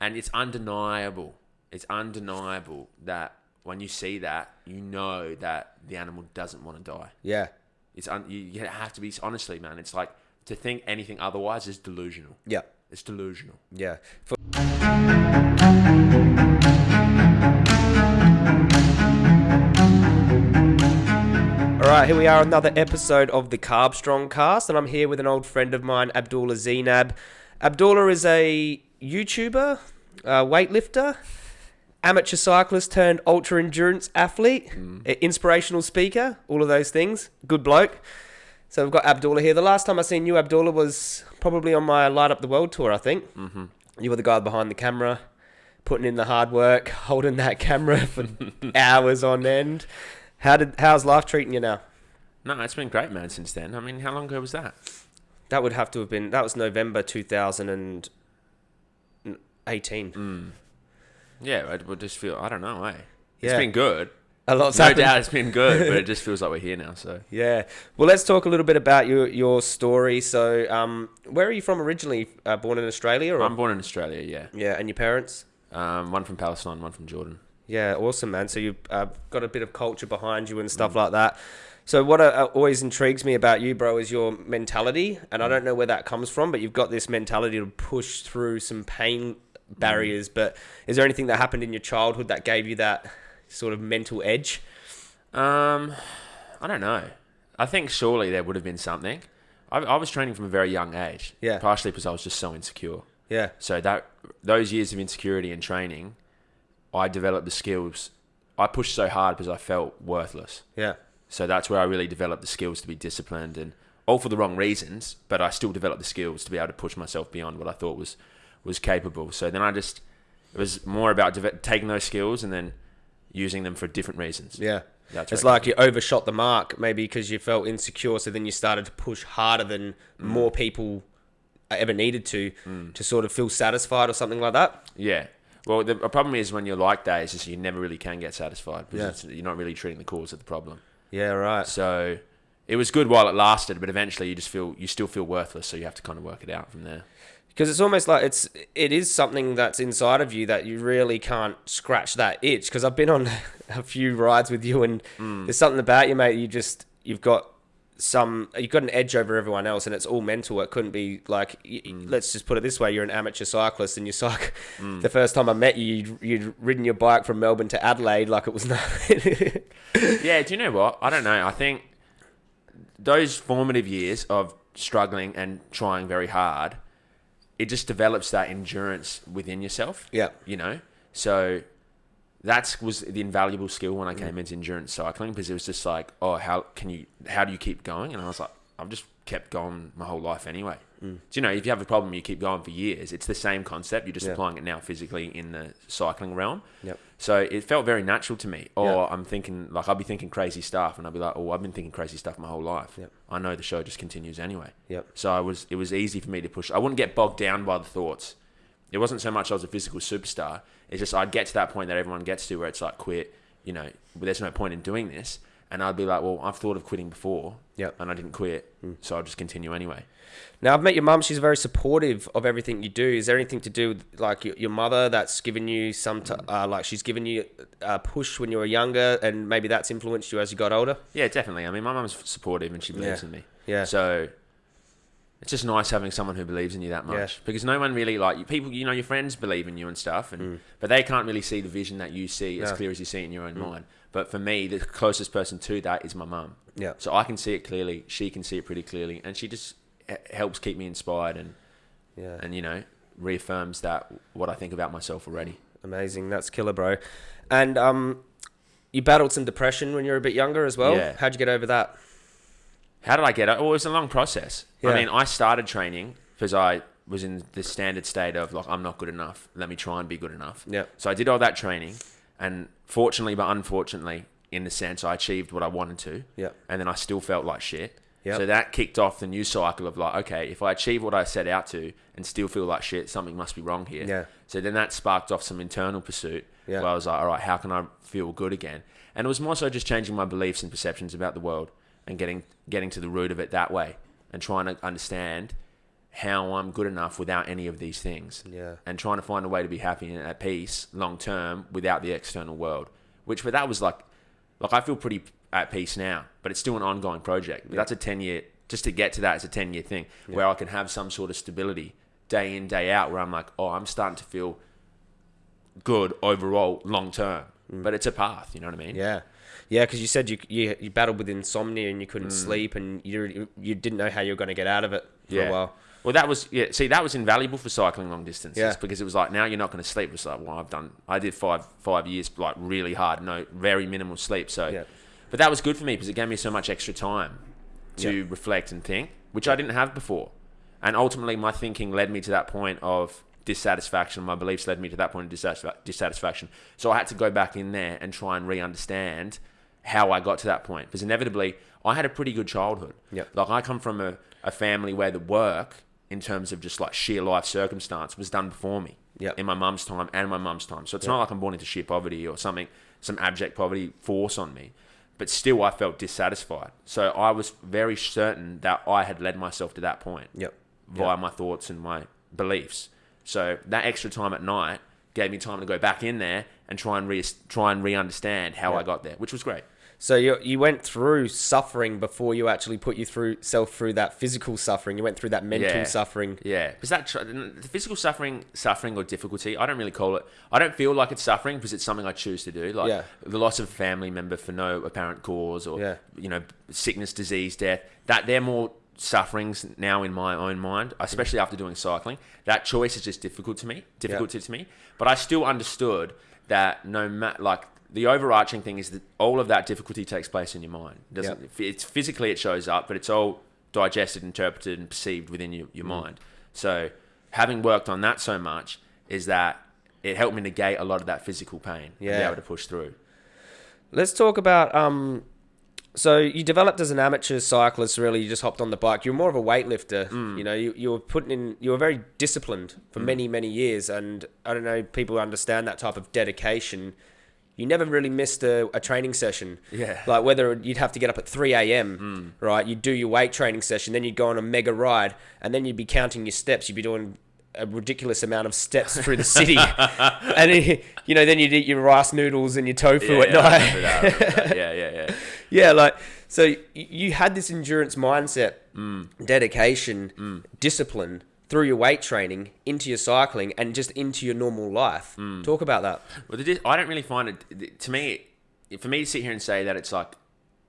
and it's undeniable. It's undeniable that when you see that, you know that the animal doesn't want to die. Yeah. It's un- you, you have to be honestly, man. It's like to think anything otherwise is delusional. Yeah. It's delusional. Yeah. For- All right, here we are, another episode of the Carb Strong Cast, and I'm here with an old friend of mine, Abdullah Zeinab. Abdullah is a YouTuber, a weightlifter, amateur cyclist turned ultra endurance athlete, a inspirational speaker, all of those things. Good bloke. So we've got Abdullah here. The last time I seen you, Abdullah, was probably on my Light Up the World tour, I think. Mm-hmm. You were the guy behind the camera, putting in the hard work, holding that camera for hours on end. How did how's life treating you now? No, it's been great, man. Since then, I mean, how long ago was that? That would have to have been that was November 2018. Yeah, I would just feel. I don't know, eh? It's Yeah. been good. A lot's No happened. doubt, it's been good, but it just feels like we're here now. So Yeah. Well, let's talk a little bit about your your story. So, um, where are you from originally? Uh, born in Australia, or I'm born in Australia. Yeah, yeah, and your parents? um, one from Palestine, one from Jordan. Yeah, awesome, man. So you've uh, got a bit of culture behind you and stuff like that. So what uh, always intrigues me about you, bro, is your mentality, and I don't know where that comes from, but you've got this mentality to push through some pain barriers. But is there anything that happened in your childhood that gave you that sort of mental edge? Um, I don't know. I think surely there would have been something. I, I was training from a very young age. Yeah. Partially because I was just so insecure. Yeah, So that those years of insecurity and training, I developed the skills. I pushed so hard because I felt worthless. yeah, So that's where I really developed the skills to be disciplined and all for the wrong reasons, but I still developed the skills to be able to push myself beyond what I thought was was capable. So then I just it was more about deve- taking those skills and then using them for different reasons. yeah. That's it's like you overshot the mark, maybe because you felt insecure. So then you started to push harder than mm. more people ever needed to, mm. to sort of feel satisfied or something like that. Yeah. Well, the problem is when you're like that, is just you never really can get satisfied because Yeah. it's, you're not really treating the cause of the problem. Yeah, right. So it was good while it lasted, but eventually you just feel you still feel worthless. So you have to kind of work it out from there. Because it's almost like it's it is something that's inside of you that you really can't scratch that itch. Because i've been on a few rides with you and mm. there's something about you mate you just you've got some you've got an edge over everyone else and it's all mental. It couldn't be like y- mm. let's just put it this way you're an amateur cyclist and you cycle mm. the first time i met you you'd, you'd ridden your bike from melbourne to adelaide like it was nothing. Yeah, do you know what? I don't know. I think those formative years of struggling and trying very hard, it just develops that endurance within yourself. Yeah. You know? So that was the invaluable skill when I came into endurance cycling because it was just like, oh, how can you how do you keep going? And I was like, I've just kept going my whole life anyway. Mm. So, you know, if you have a problem, you keep going for years. It's the same concept. You're just Yeah. applying it now physically in the cycling realm. Yep. So it felt very natural to me. Or Yeah. I'm thinking, like, I'll be thinking crazy stuff, and I'll be like, oh, I've been thinking crazy stuff my whole life. Yep. I know the show just continues anyway. Yep. So I was, it was easy for me to push. I wouldn't get bogged down by the thoughts. It wasn't so much I was a physical superstar. It's just I'd get to that point that everyone gets to where it's like, quit. You know, there's no point in doing this. And I'd be like, well, I've thought of quitting before, Yep. and I didn't quit, so I'll just continue anyway. Now I've met your mum. She's very supportive of everything you do. Is there anything to do with like your, your mother that's given you some t- uh, like she's given you a push when you were younger, and maybe that's influenced you as you got older? Yeah, definitely. I mean, my mum's supportive and she believes Yeah. in me. Yeah. So it's just nice having someone who believes in you that much Yeah. because no one really like you, people. You know, your friends believe in you and stuff, and but they can't really see the vision that you see as Mm. No. Mm. clear as you see it in your own mind. But for me, the closest person to that is my mum. Yeah. So I can see it clearly. She can see it pretty clearly, and she just helps keep me inspired and Yeah. and you know reaffirms that what I think about myself already. Amazing. That's killer, bro. And um, you battled some depression when you were a bit younger as well. Yeah. How'd you get over that? How did I get it? Oh, it was a long process. Yeah. I mean, I started training because I was in the standard state of like, I'm not good enough. Let me try and be good enough. Yeah. So I did all that training, and fortunately, but unfortunately, in the sense, I achieved what I wanted to. Yeah. And then I still felt like shit. Yep. So that kicked off the new cycle of like, okay, if I achieve what I set out to and still feel like shit, something must be wrong here. Yeah. So then that sparked off some internal pursuit Yeah. where I was like, all right, how can I feel good again? And it was more so just changing my beliefs and perceptions about the world and getting getting to the root of it that way and trying to understand how I'm good enough without any of these things. Yeah. And trying to find a way to be happy and at peace long term without the external world. Which, but that was like, like I feel pretty at peace now, but it's still an ongoing project. But that's a 10 year, just to get to that, it's a 10 year thing where I can have some sort of stability day in, day out, where I'm like, oh, I'm starting to feel good overall long term. But it's a path, you know what I mean? Mm. Yeah, yeah. Because you said you, you you battled with insomnia and you couldn't sleep and you you didn't know how you were going to get out of it for Yeah. a while. Well, that was yeah. See, that was invaluable for cycling long distances Yeah. because it was like now you're not going to sleep. It's like well, I've done. I did five five years like really hard, no very minimal sleep. So, Yeah. but that was good for me because it gave me so much extra time to Yeah. reflect and think, which I didn't have before. And ultimately, my thinking led me to that point of dissatisfaction. My beliefs led me to that point of dissatisfa- dissatisfaction. So I had to go back in there and try and re-understand how I got to that point. Because inevitably, I had a pretty good childhood. Yep. Like I come from a, a family where the work, in terms of just like sheer life circumstance, was done before me. Yep. In my mum's time and my mum's time. So it's not like I'm born into sheer poverty or something, some abject poverty force on me. But still, I felt dissatisfied. So I was very certain that I had led myself to that point Yep. via my thoughts and my beliefs. So that extra time at night gave me time to go back in there and try and re- try and re-understand how Yeah. I got there, which was great. So you you went through suffering before you actually put you through self through that physical suffering. You went through that mental Yeah. suffering. Yeah, because that tr- the physical suffering, suffering or difficulty, I don't really call it. I don't feel like it's suffering because it's something I choose to do. Like Yeah. the loss of a family member for no apparent cause, or Yeah. you know, sickness, disease, death. That they're more sufferings now in my own mind, especially after doing cycling. That choice is just difficult to me, difficult to me. But I still understood that no matter like. The overarching thing is that all of that difficulty takes place in your mind. It doesn't it's physically it shows up, but it's all digested, interpreted, and perceived within your, your mind. So having worked on that so much is that it helped me negate a lot of that physical pain and be able to push through. Let's talk about um. So you developed as an amateur cyclist. Really, you just hopped on the bike. You're more of a weightlifter. Mm. You know, you, you were putting in. You were very disciplined for many many years, and I don't know. People understand that type of dedication. You never really missed a, a training session. Yeah. Like whether you'd have to get up at 3 a.m., right? You'd do your weight training session, then you'd go on a mega ride, and then you'd be counting your steps. You'd be doing a ridiculous amount of steps through the city. and, then, you know, then you'd eat your rice noodles and your tofu at yeah, night. that, I remember that. yeah, yeah, yeah. Yeah, like so you had this endurance mindset, Mm. dedication, discipline through your weight training into your cycling and just into your normal life. Mm. Talk about that. Well, the I don't really find it. To me, for me to sit here and say that it's like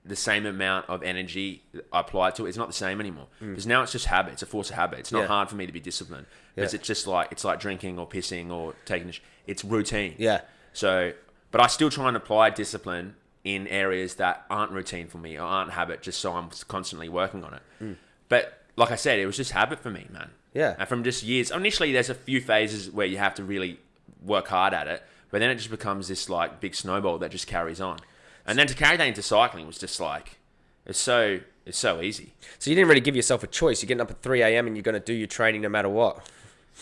the same amount of energy applied to it, it's not the same anymore. Because now it's just habit. It's a force of habit. It's not Mm. Yeah. hard for me to be disciplined. Because Yeah. it's just like it's like drinking or pissing or taking. A sh- it's routine. Yeah. So, but I still try and apply discipline in areas that aren't routine for me or aren't habit, just so I'm constantly working on it. Mm. But like I said, it was just habit for me, man. Yeah. And from just years, initially, there's a few phases where you have to really work hard at it, but then it just becomes this like big snowball that just carries on. And then to carry that into cycling was just like, it's so it's so easy. So you didn't really give yourself a choice. You're getting up at 3 a.m. and you're going to do your training no matter what.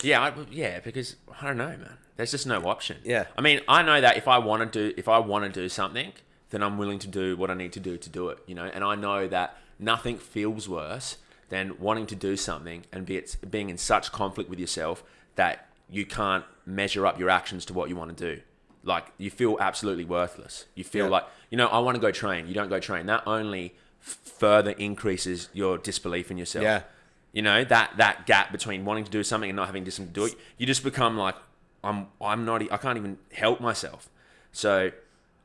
Yeah, I, yeah, because I don't know, man. There's just no option. Yeah. I mean, I know that if I want to do if I want to do something, then I'm willing to do what I need to do to do it. You know, and I know that nothing feels worse than wanting to do something and be it's being in such conflict with yourself that you can't measure up your actions to what you want to do. Like you feel absolutely worthless. You feel Yeah. like you know I want to go train. You don't go train. That only f- further increases your disbelief in yourself. Yeah. You know that that gap between wanting to do something and not having to do it. You just become like I'm. I'm not. I can't even help myself. So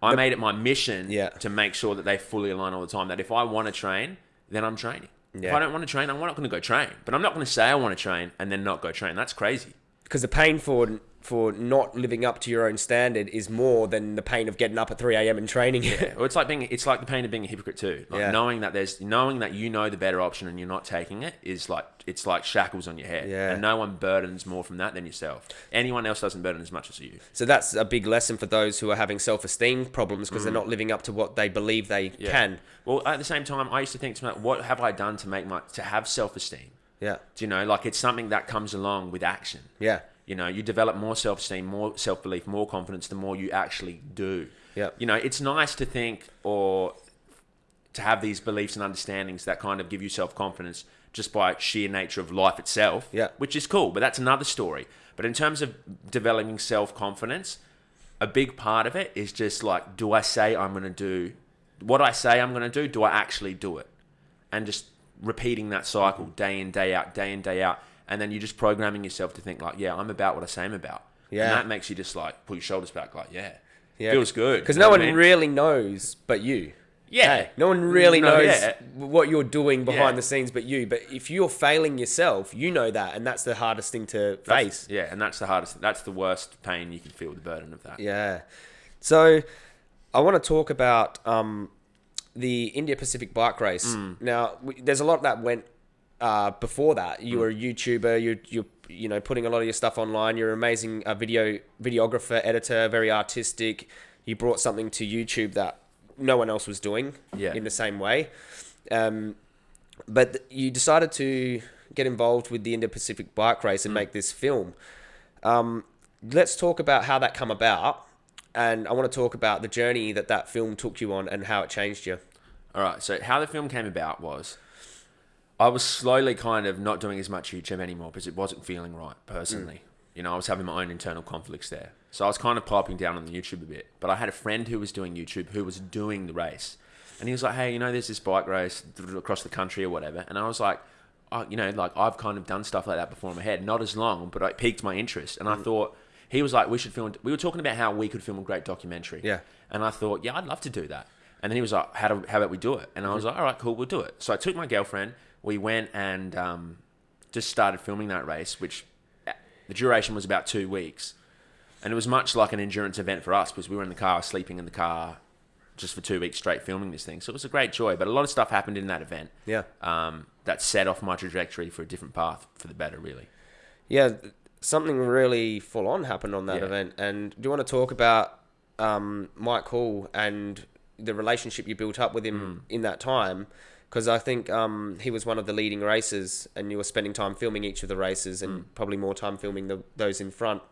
I made it my mission Yeah. to make sure that they fully align all the time. That if I want to train, then I'm training. If I don't want to train, I'm not going to go train. But I'm not going to say I want to train and then not go train. That's crazy. Because the pain for for not living up to your own standard is more than the pain of getting up at 3 a.m. and training. yeah. Well, it's like being. It's like the pain of being a hypocrite too. Like Yeah. knowing that there's knowing that you know the better option and you're not taking it is like it's like shackles on your head. Yeah. And no one burdens more from that than yourself. Anyone else doesn't burden as much as you. so that's a big lesson for those who are having self-esteem problems because they're not living up to what they believe they Mm. Yeah. can. Well, at the same time, I used to think to myself, what have I done to make my to have self esteem? Yeah. Do you know, like it's something that comes along with action. Yeah. You know, you develop more self esteem, more self belief, more confidence the more you actually do. Yeah. You know, it's nice to think or to have these beliefs and understandings that kind of give you self confidence just by sheer nature of life itself. Yeah. Which is cool, but that's another story. But in terms of developing self confidence, a big part of it is just like, do I say I'm going to do what I say I'm going to do? Do I actually do it? And just repeating that cycle mm-hmm. day in, day out, day in, day out. And then you're just programming yourself to think, like, yeah, I'm about what I say I'm about. Yeah. And that makes you just like pull your shoulders back, like, yeah. Yeah. Feels good. Because no one I mean? really knows but you. Yeah. Hey, no one really No, knows yeah. what you're doing behind Yeah. the scenes but you. But if you're failing yourself, you know that, and that's the hardest thing to face. Yeah, and that's the hardest. That's the worst pain you can feel. The burden of that. Yeah. So I want to talk about um, the India Pacific bike race. Mm. Now, there's a lot that went uh, before that. Mm. You were a YouTuber. You you you know putting a lot of your stuff online. You're an amazing uh, video videographer, editor, very artistic. You brought something to YouTube that no one else was doing Yeah. in the same way. Um, but you decided to get involved with the Indo Pacific bike race Mm. and make this film. Um, let's talk about how that come about, and I want to talk about the journey that that film took you on and how it changed you. All right. So how the film came about was, I was slowly kind of not doing as much YouTube anymore because it wasn't feeling right personally. Mm. You know, I was having my own internal conflicts there. So I was kind of piping down on the YouTube a bit. But I had a friend who was doing YouTube who was doing the race, and he was like, "Hey, you know, there's this bike race across the country or whatever," and I was like. Oh, you know, like I've kind of done stuff like that before in my head, not as long, but it piqued my interest. And I mm. thought he was like, we should film. We were talking about how we could film a great documentary. Yeah. And I thought, yeah, I'd love to do that. And then he was like, how, do, how about we do it? And I was like, all right, cool, we'll do it. So I took my girlfriend. We went and um, just started filming that race, which uh, the duration was about two weeks. And it was much like an endurance event for us because we were in the car, sleeping in the car just for two weeks straight filming this thing. So it was a great joy. But a lot of stuff happened in that event Yeah, um, that set off my trajectory for a different path for the better, really. yeah, something really full on happened on that Yeah. event. And do you want to talk about um, Mike Hall and the relationship you built up with him mm. in that time? Because I think um, he was one of the leading racers, and you were spending time filming each of the races, and mm. probably more time filming the, those in front.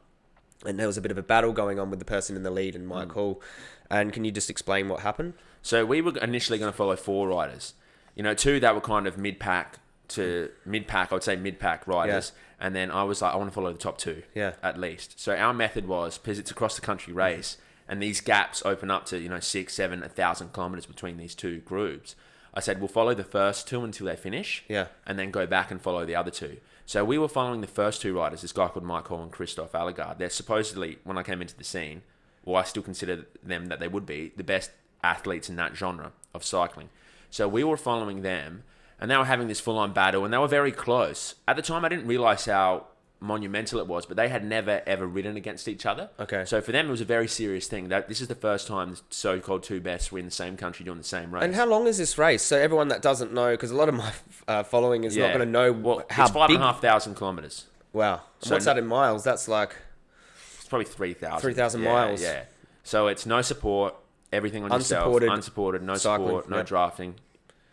And there was a bit of a battle going on with the person in the lead and Mike Hall. Mm. And can you just explain what happened? So we were initially going to follow four riders. You know, two that were kind of mid pack to mid pack. I would say mid pack riders, and then I was like, I want to follow the top two, Yeah. at least. So our method was because it's across the country race, and these gaps open up to you know six, seven, a thousand kilometers between these two groups. I said we'll follow the first two until they finish, Yeah. and then go back and follow the other two. So we were following the first two riders, this guy called Mike Hall and Kristof Allegaert. They're supposedly, when I came into the scene, well, I still consider them that they would be the best athletes in that genre of cycling. So we were following them, and they were having this full-on battle, and they were very close. At the time, I didn't realize how monumental it was, but they had never ever ridden against each other. Okay. So for them, it was a very serious thing. That this is the first time the so-called two best were in the same country doing the same race. And how long is this race? So everyone that doesn't know, because a lot of my uh, following is not going to know well, how it's five big. and a half thousand kilometers. Wow. So What's that in miles? That's like It's probably 3,000. 3,000 Yeah, miles. Yeah. So it's no support, everything on Unsupported yourself. Unsupported, no cycling, support, no yeah. drafting.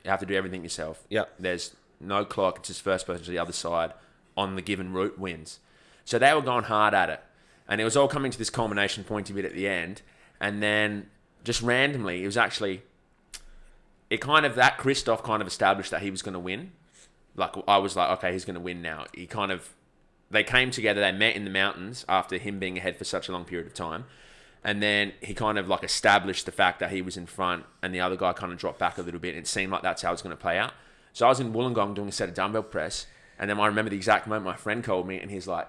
You have to do everything yourself. Yeah. There's no clock. It's just first person to the other side on the given route wins. So they were going hard at it. And it was all coming to this culmination point of it at the end. And then just randomly, it was actually, it kind of, that Kristof kind of established that he was going to win. Like, I was like, okay, he's going to win now. He kind of, they came together, they met in the mountains after him being ahead for such a long period of time. And then he kind of like established the fact that he was in front and the other guy kind of dropped back a little bit. And It seemed like that's how it was going to play out. So I was in Wollongong doing a set of dumbbell press. And then I remember the exact moment my friend called me and he's like,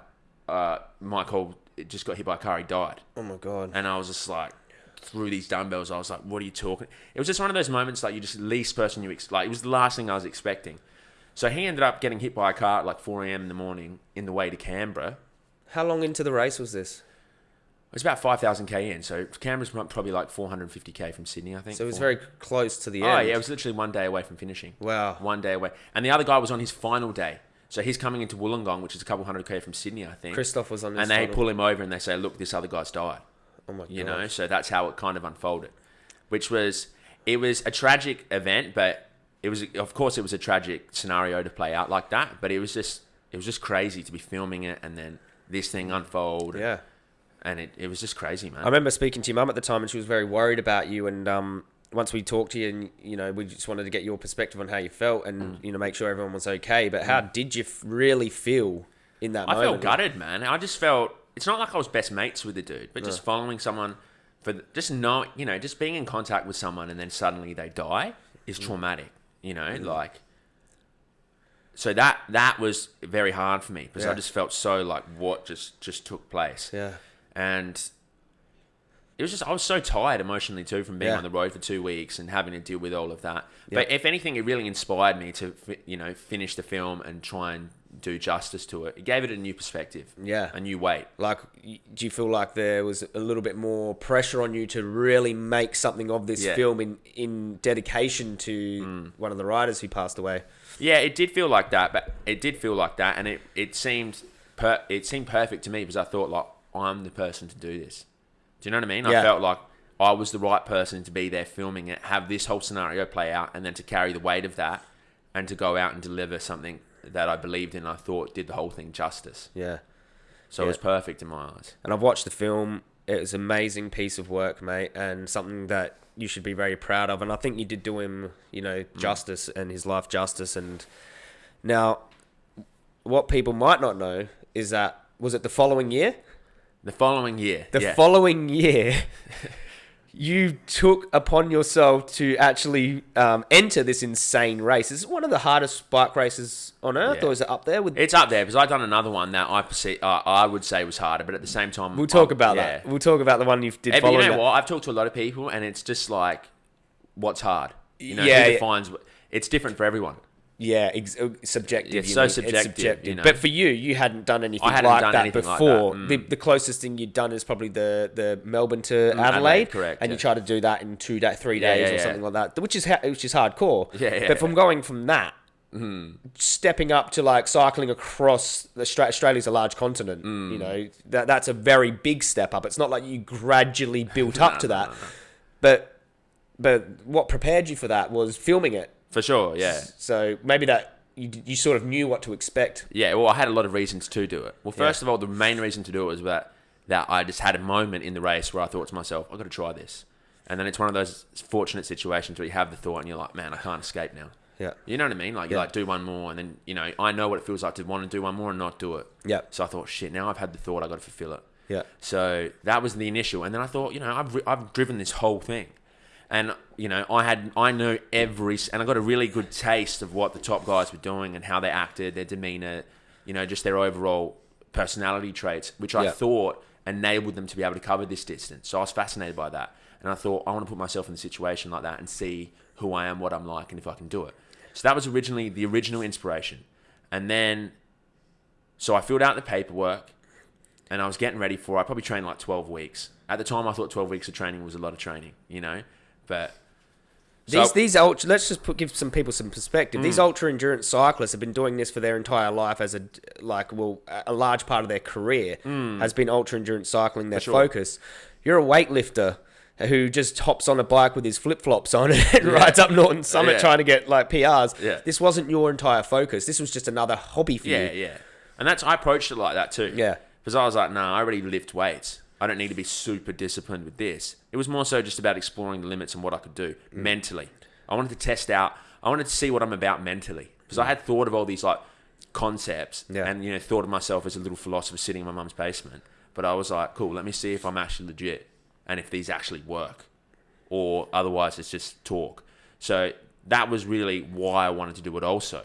uh, Michael just got hit by a car, he died. oh my god. And I was just like, through these dumbbells, I was like, what are you talking? It was just one of those moments like you just least person you ex- like. It was the last thing I was expecting. So he ended up getting hit by a car at like 4 a.m. in the morning in the way to Canberra. How long into the race was this? It was about 5,000k in. So Canberra's probably like 450k from Sydney, I think. So it was very close to the end. Oh, yeah, it was literally one day away from finishing. Wow. One day away. And the other guy was on his final day. So he's coming into Wollongong, which is a couple hundred k from Sydney, I think. Kristof was on and they pull him over and they say, look, this other guy's died. Oh my god. you know so that's how it kind of unfolded which was it was a tragic event but it was of course it was a tragic scenario to play out like that but it was just it was just crazy to be filming it and then this thing unfold Yeah. and it, it was just crazy man I remember speaking to your mum at the time, and she was very worried about you. And um, once we talked to you, and you know, we just wanted to get your perspective on how you felt, and Mm. you know, make sure everyone was okay. But how mm. did you f- really feel in that moment? I moment? felt gutted, man. I just felt it's not like I was best mates with the dude, but just following someone for the, just know, you know, just being in contact with someone and then suddenly they die is mm. traumatic. You know, mm. like. So that that was very hard for me because I just felt so like what just just took place, Yeah, and it was just I was so tired emotionally too from being Yeah. on the road for two weeks and having to deal with all of that. But if anything, it really inspired me to you know finish the film and try and do justice to it. It gave it a new perspective, yeah. a new weight. Like, do you feel like there was a little bit more pressure on you to really make something of this Yeah. Mm. film in in dedication to one of the writers who passed away? Yeah, it did feel like that, but it did feel like that, and it it seemed per, it seemed perfect to me because I thought like I'm the person to do this. Do you know what I mean? Yeah. I felt like I was the right person to be there filming it, have this whole scenario play out, and then to carry the weight of that, and to go out and deliver something that I believed in. I thought did the whole thing justice. Yeah. So it was perfect in my eyes. and I've watched the film. It was an amazing piece of work, mate, and something that you should be very proud of. And I think you did do him, you know, Mm. justice and his life justice. And now, what people might not know is that was it the following year? The following year, The yeah. following year, you took upon yourself to actually um, enter this insane race. Is it one of the hardest bike races on earth, Yeah. or is it up there with? It's up there because I've done another one that I perceive, uh, I would say was harder, but at the same time, we'll talk I- about yeah. that. We'll talk about the one you did. Hey, but you following know that. what? I've talked to a lot of people, and it's just like, what's hard? You know, Yeah, who defines? It's different for everyone. Yeah, ex- uh, subjective. It's you so mean. subjective, you know. But for you, you hadn't done anything hadn't like done that anything like before. that, mm. The, the closest thing you'd done is probably the, the Melbourne to Adelaide, Adelaide, correct, and you yeah. try to do that in two day, three Yeah, days yeah, or yeah. something like that, which is ha- which is hardcore. Yeah, yeah, but from going from that, Hmm. stepping up to like cycling across Austra- Australia's a large continent. Hmm. You know that that's a very big step up. It's not like you gradually built up No, to that, no, no. but but what prepared you for that was filming it. For sure, yeah. So maybe that you, you sort of knew what to expect. Yeah, well, I had a lot of reasons to do it. Well, Yeah. first of all, the main reason to do it was that that I just had a moment in the race where I thought to myself, I've got to try this. And then it's one of those fortunate situations where you have the thought and you're like, man, I can't escape now. Yeah. You know what I mean? Like, you like do one more, and then, you know, I know what it feels like to want to do one more and not do it. Yeah. So I thought, shit, now I've had the thought, I've got to fulfill it. Yeah. So that was the initial, and then I thought, you know, I've I've driven this whole thing, and you know, I had I know every, and I got a really good taste of what the top guys were doing and how they acted, their demeanor, you know, just their overall personality traits, which I Yeah. thought enabled them to be able to cover this distance. So I was fascinated by that, and I thought I want to put myself in a situation like that and see who I am, what I'm like, and if I can do it. So that was originally the original inspiration, and then, so I filled out the paperwork and I was getting ready for. I probably trained like twelve weeks. At the time, I thought twelve weeks of training was a lot of training, you know. But so- These these ultra, let's just put, give some people some perspective. Mm. These ultra endurance cyclists have been doing this for their entire life as a like well a large part of their career has been ultra endurance cycling their Mm. sure. focus. You're a weightlifter who just hops on a bike with his flip flops on and rides up Norton Summit Yeah. trying to get like PRs. Yeah. This wasn't your entire focus. This was just another hobby for yeah, you. yeah, yeah. and that's I approached it like that too. Yeah. because I was like, no, I already lift weights. I don't need to be super disciplined with this. It was more so just about exploring the limits and what I could do Mm. mentally. I wanted to test out. I wanted to see what I'm about mentally because I had thought of all these like concepts Yeah. and you know thought of myself as a little philosopher sitting in my mum's basement. But I was like, cool, let me see if I'm actually legit and if these actually work, or otherwise it's just talk. So that was really why I wanted to do it also.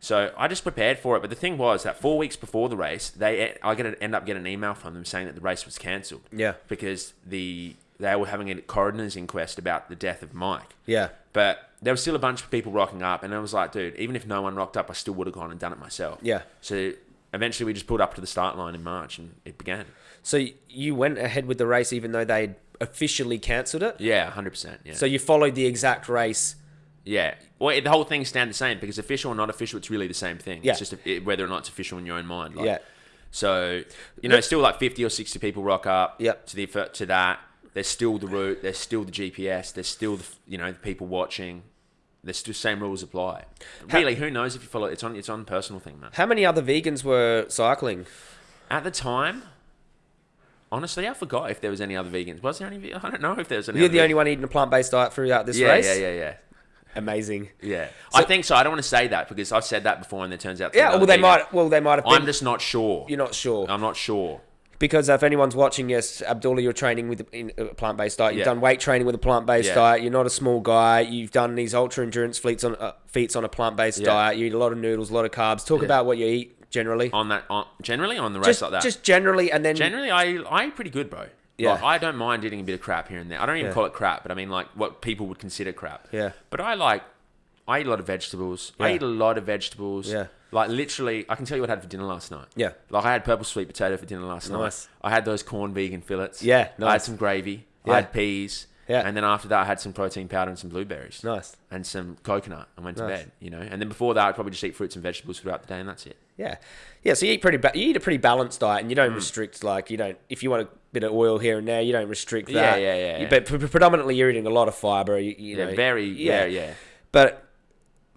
So I just prepared for it. But the thing was that four weeks before the race, they I get end up getting an email from them saying that the race was cancelled. Yeah. Because the they were having a coroner's inquest about the death of Mike. Yeah. But there was still a bunch of people rocking up, and I was like, dude, even if no one rocked up, I still would have gone and done it myself. Yeah. So eventually, we just pulled up to the start line in March, and it began. So you went ahead with the race even though they'd officially cancelled it. Yeah, hundred percent. Yeah. So you followed the exact race. Yeah. Well, the whole thing stand the same because official or not official, it's really the same thing. Yeah. It's just a, whether or not it's official in your own mind. Like, Yeah. So you know, still like fifty or sixty people rock up. Yep. To the to that, there's still the route. There's still the GPS. There's still the you know the people watching. There's still same rules apply. How- Really, who knows if you follow? It's on it's on personal thing, man. How many other vegans were cycling? At the time, honestly, I forgot if there was any other vegans. Was there any? I don't know if there was any. You're the only one eating a plant based diet throughout this Yeah, race. yeah, yeah, yeah. Amazing. Yeah, So- I think so. I don't want to say that because I've said that before, and it turns out. Yeah. Well, they might. Well, they might have been. I'm just not sure. you're not sure I'm not sure. because if anyone's watching, yes, Abdullah, you're training with in a plant based diet. You've Yeah. done weight training with a plant based Yeah. diet. You're not a small guy. You've done these ultra endurance feats on uh, feats on a plant based Yeah. diet. You eat a lot of noodles, a lot of carbs. Talk about what you eat generally. On that, on, generally on the race Just, like that. just generally, and then generally, I I eat pretty good, bro. Yeah. Like, I don't mind eating a bit of crap here and there. I don't even Yeah. call it crap, but I mean like what people would consider crap. Yeah. But I like, I eat a lot of vegetables. I eat a lot of vegetables. Yeah. Like literally, I can tell you what I had for dinner last night. Yeah. Like I had purple sweet potato for dinner last Nice. night. I had those corn vegan fillets. Yeah, I had some gravy. Yeah. I had peas. Yeah. And then after that, I had some protein powder and some blueberries. nice. And some coconut and went to Nice. bed, you know. And then before that, I'd probably just eat fruits and vegetables throughout the day, and that's it. Yeah, yeah. So you eat pretty. Ba- you eat a pretty balanced diet, and you Mm. don't restrict like you don't. If you want a bit of oil here and there, you don't restrict that. yeah, yeah, You- yeah. But pre- predominantly, you're eating a lot of fiber. You, you Yeah, know, very, yeah, yeah. But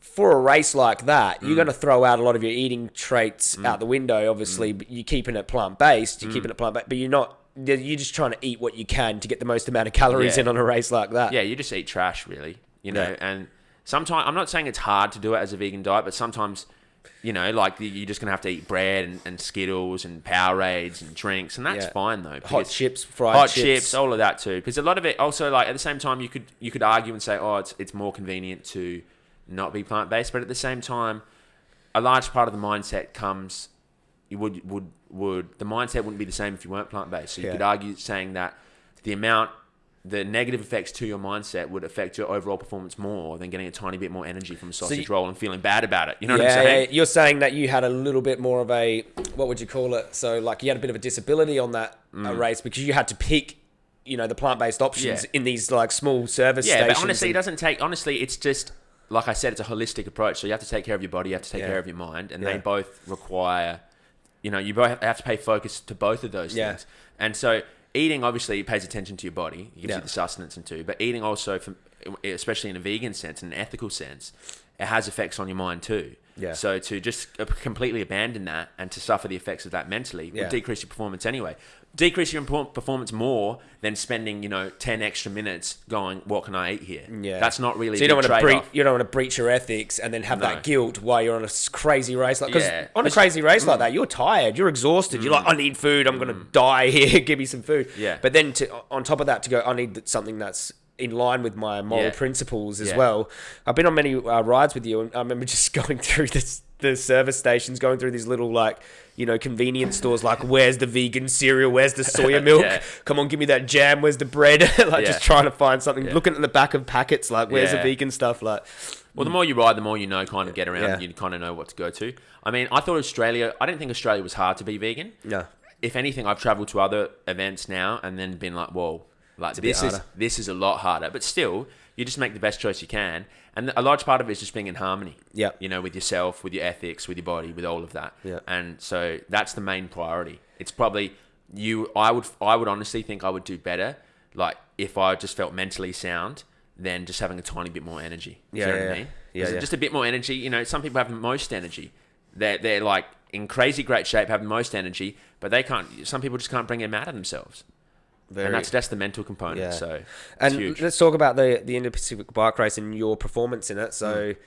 for a race like that, Mm. you're going to throw out a lot of your eating traits out the window. Obviously, Mm. but you're keeping it plant based. You're keeping it plant based, but you're not. You're you're just trying to eat what you can to get the most amount of calories Yeah. in on a race like that. yeah, you just eat trash, really. You know, Yeah. and sometimes I'm not saying it's hard to do it as a vegan diet, but sometimes, you know, like you- you're just gonna have to eat bread and, and Skittles and Powerades and drinks, and that's Yeah. fine though. Hot because- chips, fried hot chips. chips, all of that too. Because a lot of it also like at the same time you could you could argue and say, oh, it's it's more convenient to not be plant based, but at the same time, a large part of the mindset comes. You would would would the mindset wouldn't be the same if you weren't plant based. So you Yeah. could argue saying that the amount the negative effects to your mindset would affect your overall performance more than getting a tiny bit more energy from a sausage you- roll and feeling bad about it. You know what I'm saying? yeah, you're saying that you had a little bit more of a what would you call it? So like you had a bit of a disability on that uh, race because you had to pick, you know, the plant based options Mm. Yeah. in these like small service Yeah, stations. but honestly, it doesn't take. Honestly, it's just like I said, it's a holistic approach. So you have to take care of your body, you have to take Yeah. care of your mind, and Yeah. they both require. You know, you both have to pay focus to both of those Yeah. things. And so, eating obviously pays attention to your body, it gives Yeah. you the sustenance and too. But eating also, from, especially in a vegan sense, in an ethical sense, it has effects on your mind too. Yeah. So to just completely abandon that and to suffer the effects of that mentally Yeah. would decrease your performance anyway. Decrease your performance more than spending, you know, ten extra minutes going, "What can I eat here?" Yeah. that's not really. So you don't want to breach, you don't want to breach your ethics and then have No. that guilt while you're on a crazy race like because Yeah. on a crazy race like that you're tired you're exhausted you're like I need food I'm gonna die here give me some food Mm. Yeah. but then to on top of that to go I need something that's in line with my moral Yeah. principles as Yeah. well I've been on many uh, rides with you and I remember just going through this the service stations going through these little like you know convenience stores like where's the vegan cereal where's the soya milk Yeah. come on give me that jam where's the bread like Yeah. just trying to find something Yeah. looking at the back of packets like where's the vegan stuff like Well, the more you ride, the more you know, kind of get around, you kind of know what to go to. I mean, I thought Australia. I didn't think Australia was hard to be vegan. Yeah. If anything, I've travelled to other events now and then been like, "Whoa, like this is this is a lot harder." But still, you just make the best choice you can, and a large part of it is just being in harmony. Yep. You know, with yourself, with your ethics, with your body, with all of that. Yep. And so that's the main priority. It's probably you. I would. I would honestly think I would do better, like if I just felt mentally sound. Than just having a tiny bit more energy. Do Yeah, you know yeah, what I yeah. mean? Yeah, Just- yeah. Just a bit more energy. You know, some people have the most energy. They're they're like in crazy great shape, have the most energy, but they can't. Some people just can't bring them out of themselves, Very, and that's that's the mental component. Yeah. So and let's talk about the the Indo Pacific bike race and your performance in it. So. Mm.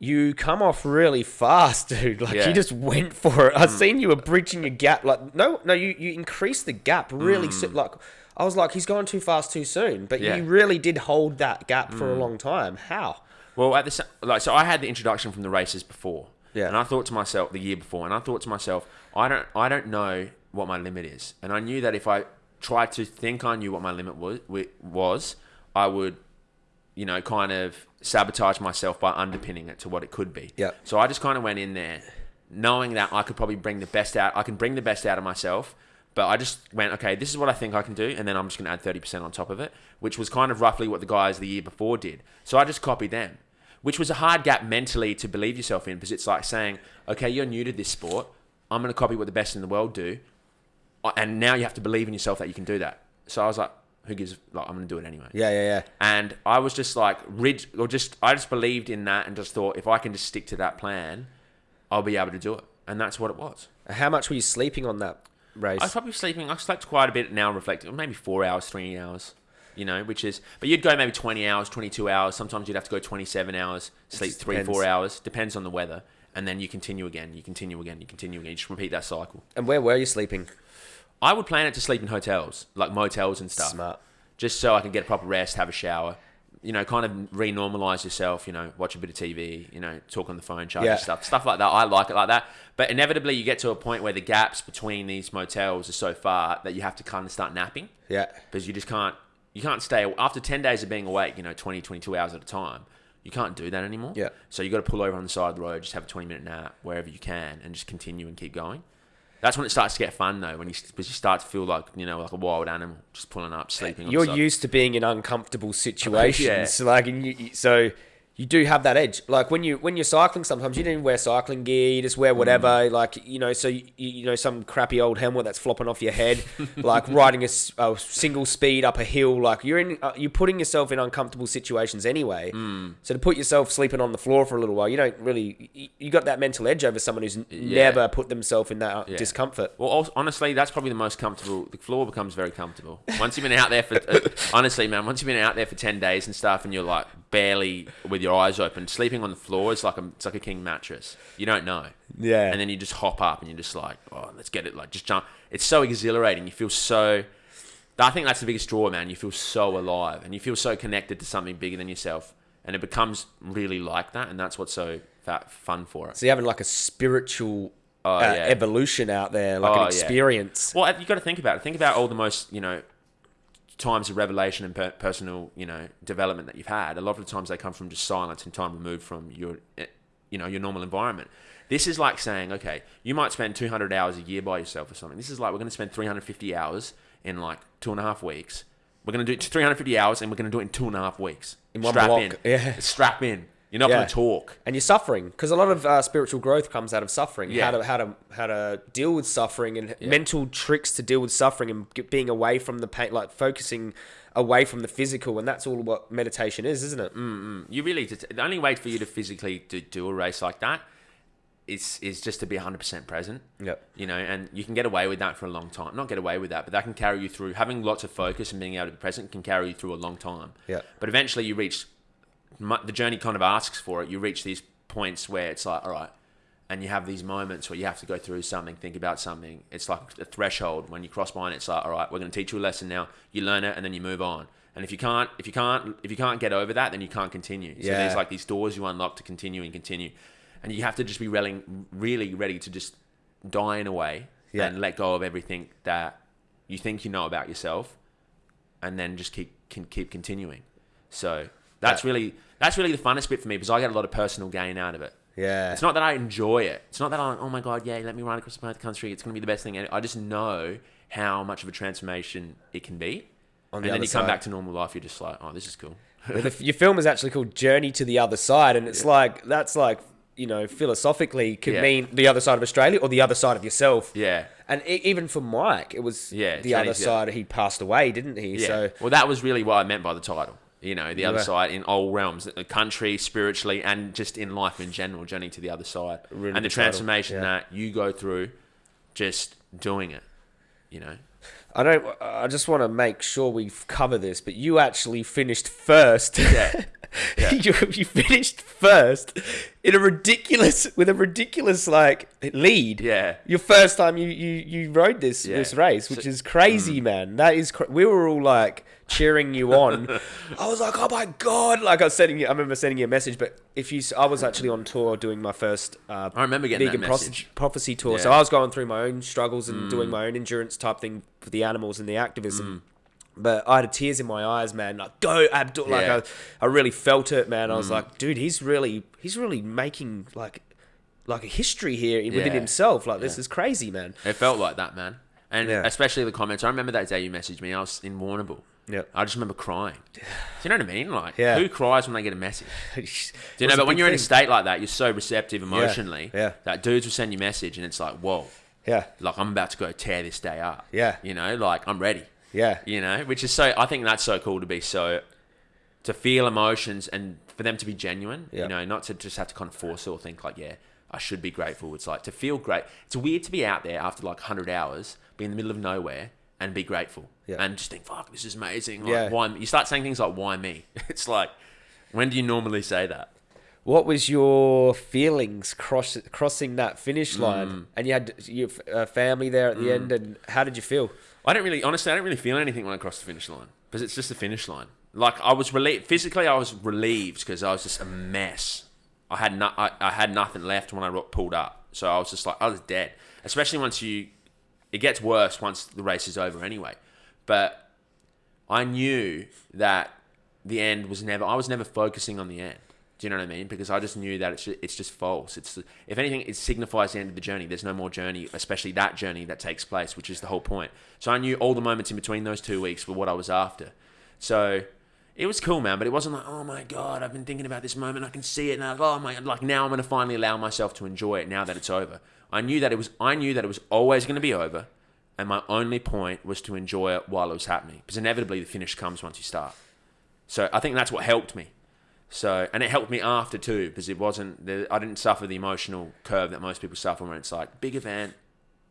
You come off really fast, dude. Like Yeah. you just went for it. I've mm. seen you were breaching your gap. Like no, no, you you increased the gap really. Mm. So, like I was like, he's going too fast too soon. But Yeah. you really did hold that gap for a long time. How? Well, at the like, so I had the introduction from the races before, Yeah. and I thought to myself the year before, and I thought to myself, I don't, I don't know what my limit is, and I knew that if I tried to think I knew what my limit was, was, I would, you know, kind of sabotage myself by underpinning it to what it could be. Yeah. So I just kind of went in there, knowing that I could probably bring the best out. I can bring the best out of myself. But I just went, okay, this is what I think I can do, and then I'm just going to add 30% on top of it, which was kind of roughly what the guys the year before did. So I just copied them, which was a hard gap mentally to believe yourself in because it's like saying, okay, you're new to this sport. I'm going to copy what the best in the world do. And now you have to believe in yourself that you can do that. So I was like, who gives, like, I'm going to do it anyway. Yeah, yeah, yeah. And I was just like, rid, or just, I just believed in that and just thought, if I can just stick to that plan, I'll be able to do it. And that's what it was. How much were you sleeping on that race. I was probably sleeping. I slept quite a bit now, reflecting maybe four hours, three hours. You know, which is, but you'd go maybe 20 hours, 22 hours. Sometimes you'd have to go 27 hours, sleep three, depends. four hours. Depends on the weather. And then you continue again, you continue again, you continue again. You just repeat that cycle. and where were you sleeping? I would plan it to sleep in hotels, like motels and stuff. Smart. Just so I can get a proper rest, have a shower. You know, kind of re-normalize yourself. You know, watch a bit of TV. You know, talk on the phone, charge Yeah. your stuff, stuff like that. I like it like that. But inevitably, you get to a point where the gaps between these motels are so far that you have to kind of start napping Yeah. because you just can't. You can't stay after ten days of being awake. You know, 20, 22 hours at a time. You can't do that anymore. Yeah. So you got to pull over on the side of the road, just have a twenty minute nap wherever you can, and just continue and keep going. That's when it starts to get fun though, when you because you start to feel like you know like a wild animal, just pulling up, uh, sleeping. You're used to being in uncomfortable situations, like, and you, you- so you do have that edge. Like when you when you're cycling, sometimes you don't even wear cycling gear. You just wear whatever, Mm. like you know. So you, you know some crappy old helmet that's flopping off your head, like riding a single speed up a hill. Like you're in, uh, you're putting yourself in uncomfortable situations anyway. Mm. So to put yourself sleeping on the floor for a little while, you don't really. You, you got that mental edge over someone who's Yeah. never put themselves in that uh, Yeah. discomfort. Well, honestly, that's probably the most comfortable. The floor becomes very comfortable once you've been out there for. Uh, honestly, man, once you've been out there for ten days and stuff, and you're like barely with your eyes open, sleeping on the floor is like a it's like a king mattress. You don't know, Yeah. and then you just hop up and you're just like, oh, let's get it, like just jump. It's so exhilarating. You feel so. I think that's the biggest draw, man. You feel so alive, and you feel so connected to something bigger than yourself, and it becomes really like that, and that's what's so fa- fun for it. So you're having like a spiritual Oh, uh, yeah. evolution out there, like Oh, an yeah. experience. Well, you got to think about it. Think about all the most, you know, times of revelation and per- personal, you know, development that you've had. A lot of the times they come from just silence and time removed from your, eh, you know, your normal environment. This is like saying, okay, you might spend 200 hours a year by yourself or something. This is like we're going to spend 350 hours in like two and a half weeks. We're going to do it 350 hours and we're going to do it in two and a half weeks. In one Strap block, in. yeah. Strap in. You're not Yeah. going to talk. And you're suffering because a lot of uh, spiritual growth comes out of suffering. Yeah. How to how to how to deal with suffering and Yeah. mental tricks to deal with suffering and get, being away from the pain, like focusing away from the physical, and that's all what meditation is, isn't it? you really the only way for you to physically do, do a race like that is is just to be 100% present Yep. you know and you can get away with that for a long time not get away with that but that can carry you through having lots of focus and being able to be present can carry you through a long time Yeah. but eventually you reach the journey kind of asks for it you reach these points where it's like all right and you have these moments where you have to go through something think about something it's like a threshold when you cross and it's like all right we're going to teach you a lesson now you learn it and then you move on and if you can't if you can't if you can't get over that then you can't continue so Yeah. there's like these doors you unlock to continue and continue and you have to just be really, really ready to just die in a way Yeah. and let go of everything that you think you know about yourself and then just keep can keep continuing so that's Yeah. really that's really the funnest bit for me because I get a lot of personal gain out of it Yeah. it's not that I enjoy it. It's not that I'm, oh my God, yeah, let me ride across the country. It's going to be the best thing. I just know how much of a transformation it can be. On and then you come side. back to normal life, you're just like, oh, this is cool. The, your film is actually called Journey to the Other Side, and it's like that's like you know philosophically could Yeah. mean the other side of Australia or the other side of yourself. Yeah. And e- even for Mike, it was Yeah, the other the- side. He passed away, didn't he? Yeah. So well, that was really what I meant by the title. You know, the other side in all realms, the country, spiritually, and just in life in general, journey to the other side, Really and the transformation yeah. that you go through, just doing it. You know, I don't. I just want to make sure we cover this, but you actually finished first. Yeah. Yeah. you, you finished first in a ridiculous with a ridiculous like lead. Yeah. Your first time you you, you rode this Yeah. this race, which So- mm. is crazy, man. That is. Cra- we were all like cheering you on. I was like, oh my god! Like I was sending you. I remember sending you a message, but if you, I was actually on tour doing my first. Uh, I remember getting that vegan prophecy, message. prophecy tour. So Yeah. Mm. I was going through my own struggles and doing my own endurance type thing for the animals and the activism. But I had tears in my eyes, man. Like, go Abdul! Like, Yeah. Mm. I, I really felt it, man. I was like, dude, he's really, he's really making like, like a history here within Yeah. himself. Like, this is crazy, man. It felt like that, man. And Yeah. especially the comments. I remember that day you messaged me. I was in Warrnambool. Yeah. I just remember crying. Do you know what I mean? Like, Yeah. who cries when they get a message? Do you know? But when you're in a state like that, you're so receptive emotionally. Yeah. That dudes will send you a message, and it's like, whoa, yeah, like I'm about to go tear this day up. Yeah. You know, like I'm ready. Yeah, You know, which is so. I think that's so cool to be so, to feel emotions and for them to be genuine. You know, not to just have to kind of force it or think like, yeah, I should be grateful. It's like to feel great. It's weird to be out there after like 100 hours, be in the middle of nowhere, and be grateful. Yeah. And just think, fuck, this is amazing. Like, Yeah. why, you start saying things like, why me? It's like, when do you normally say that? What was your feelings cross, crossing that finish Mm. line? And you had your uh, family there at the end, and how did you feel? I don't really, honestly, I don't really feel anything when I cross the finish line because it's just a finish line. Like I was relieved physically, I was relieved because I was just a mess. I had no, I, I had nothing left when I pulled up, so I was just like I was dead. Especially once you, it gets worse once the race is over anyway. But I knew that the end was never. I was never focusing on the end. Do you know what I mean? Because I just knew that it's just, it's just false. It's if anything, it signifies the end of the journey. There's no more journey, especially that journey that takes place, which is the whole point. So I knew all the moments in between those two weeks were what I was after. So it was cool, man. But it wasn't like, oh my god, I've been thinking about this moment. I can see it now. Oh my, like now I'm gonna finally allow myself to enjoy it now that it's over. I knew that it was. I knew that it was always gonna be over, and my only point was to enjoy it while it was happening. Because inevitably the finish comes once you start. So I think that's what helped me. So and it helped me after too because it wasn't the, I didn't suffer the emotional curve that most people suffer when it's like big event,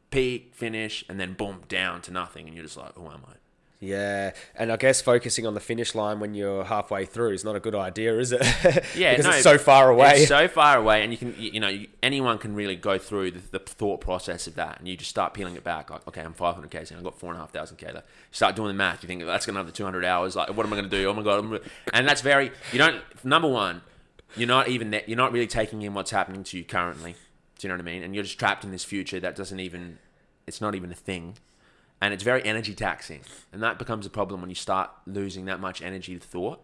peak, finish, and then boom down to nothing, and you're just like, who am I? Yeah, and I guess focusing on the finish line when you're halfway through is not a good idea, is it? Yeah, because no, it's so far away. It's so far away, and you can, you, know, anyone can really go through the, the thought process of that, and you just start peeling it back. Like, okay, I'm 500k, and I've got four and a half thousand k left. You start doing the math. You think that's got another 200 hours. Like, what am I going to do? Oh my god! I'm. And that's very. You don't. Number one, you're not even. That, you're not really taking in what's happening to you currently. Do you know what I mean? And you're just trapped in this future that doesn't even. It's not even a thing. And it's very energy taxing, and that becomes a problem when you start losing that much energy to thought.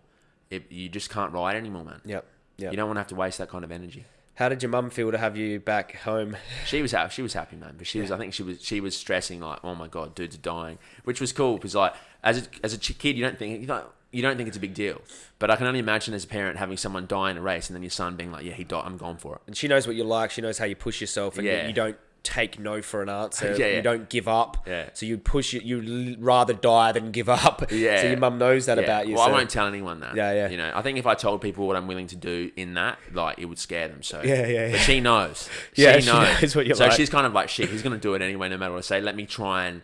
It, you just can't ride anymore, man. Yep. Yep. You don't want to have to waste that kind of energy. How did your mum feel to have you back home? She was happy. She was happy, man. But she was. I think she was. She was stressing like, oh my god, dudes are dying, which was cool because like as a, as a kid, you don't think you don't you don't think it's a big deal. But I can only imagine as a parent having someone die in a race and then your son being like, yeah, he died. I'm gone for it. And she knows what you like. She knows how you push yourself, and you- you don't take no for an answer. Yeah, yeah. You don't give up. Yeah. So you push it. You rather die than give up. Yeah. So your mum knows that Yeah. about you. Well, so- I won't tell anyone that. Yeah, yeah. You know, I think if I told people what I'm willing to do in that, like, it would scare them. So Yeah, yeah, But she knows. Yeah, she she knows. knows what you're so like. she's kind of like, shit, he's gonna do it anyway, no matter what I say. Let me try and.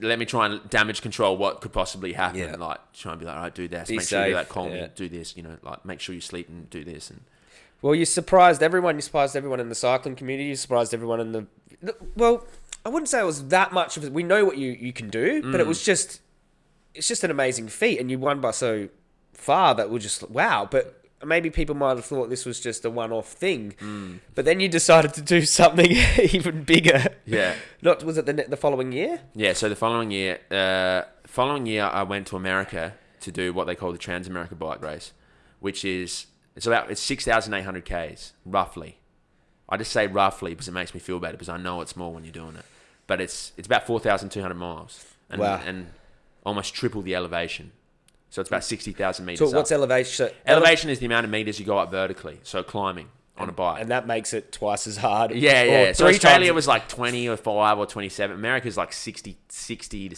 Let me try and damage control what could possibly happen. Yeah. Like try and be like, all right, do this. Be make sure you do safe. Call yeah. me. Do this. You know, like make sure you sleep and do this. And Well, you surprised everyone. You surprised everyone in the cycling community. You surprised everyone in the. Well, I wouldn't say it was that much of it. We know what you, you can do, but Mm. it was just. It's just an amazing feat, and you won by so far that we're just wow. But maybe people might have thought this was just a one off thing. Mm. But then you decided to do something even bigger. yeah, Not was it the the following year? yeah. So the following year, uh, following year, I went to America to do what they call the Trans America Bike Race, which is it's about it's six thousand eight hundred k's roughly. I just say roughly because it makes me feel better because I know it's more when you're doing it. But it's it's about four thousand two hundred miles and Wow. and almost triple the elevation. So it's about sixty thousand meters. So up. what's elevation? elevation is the amount of meters you go up vertically. So climbing on a bike. and that makes it twice as hard. Yeah, yeah. So Australia times- was like 20 or 5 or 27. America's like 60, 60 to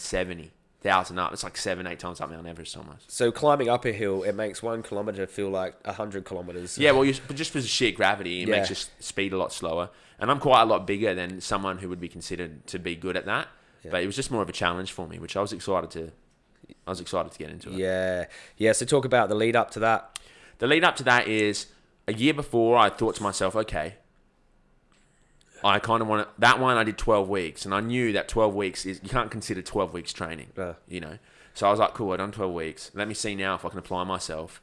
70,000 up. It's like 7, 8 times up Mount Everest almost. So climbing up a hill, it makes one kilometer feel like a hundred kilometers. Yeah, well, you, but just for sheer gravity, it Yeah. makes your speed a lot slower. And I'm quite a lot bigger than someone who would be considered to be good at that. Yeah. But it was just more of a challenge for me, which I was excited to. I was excited to get into it. Yeah, yeah. So talk about the lead up to that. The lead up to that is a year before. I thought to myself, okay, I kind of want to. That one I did twelve weeks, and I knew that twelve weeks is you can't consider twelve weeks training. Yeah. You know, so I was like, cool, I've done twelve weeks. Let me see now if I can apply myself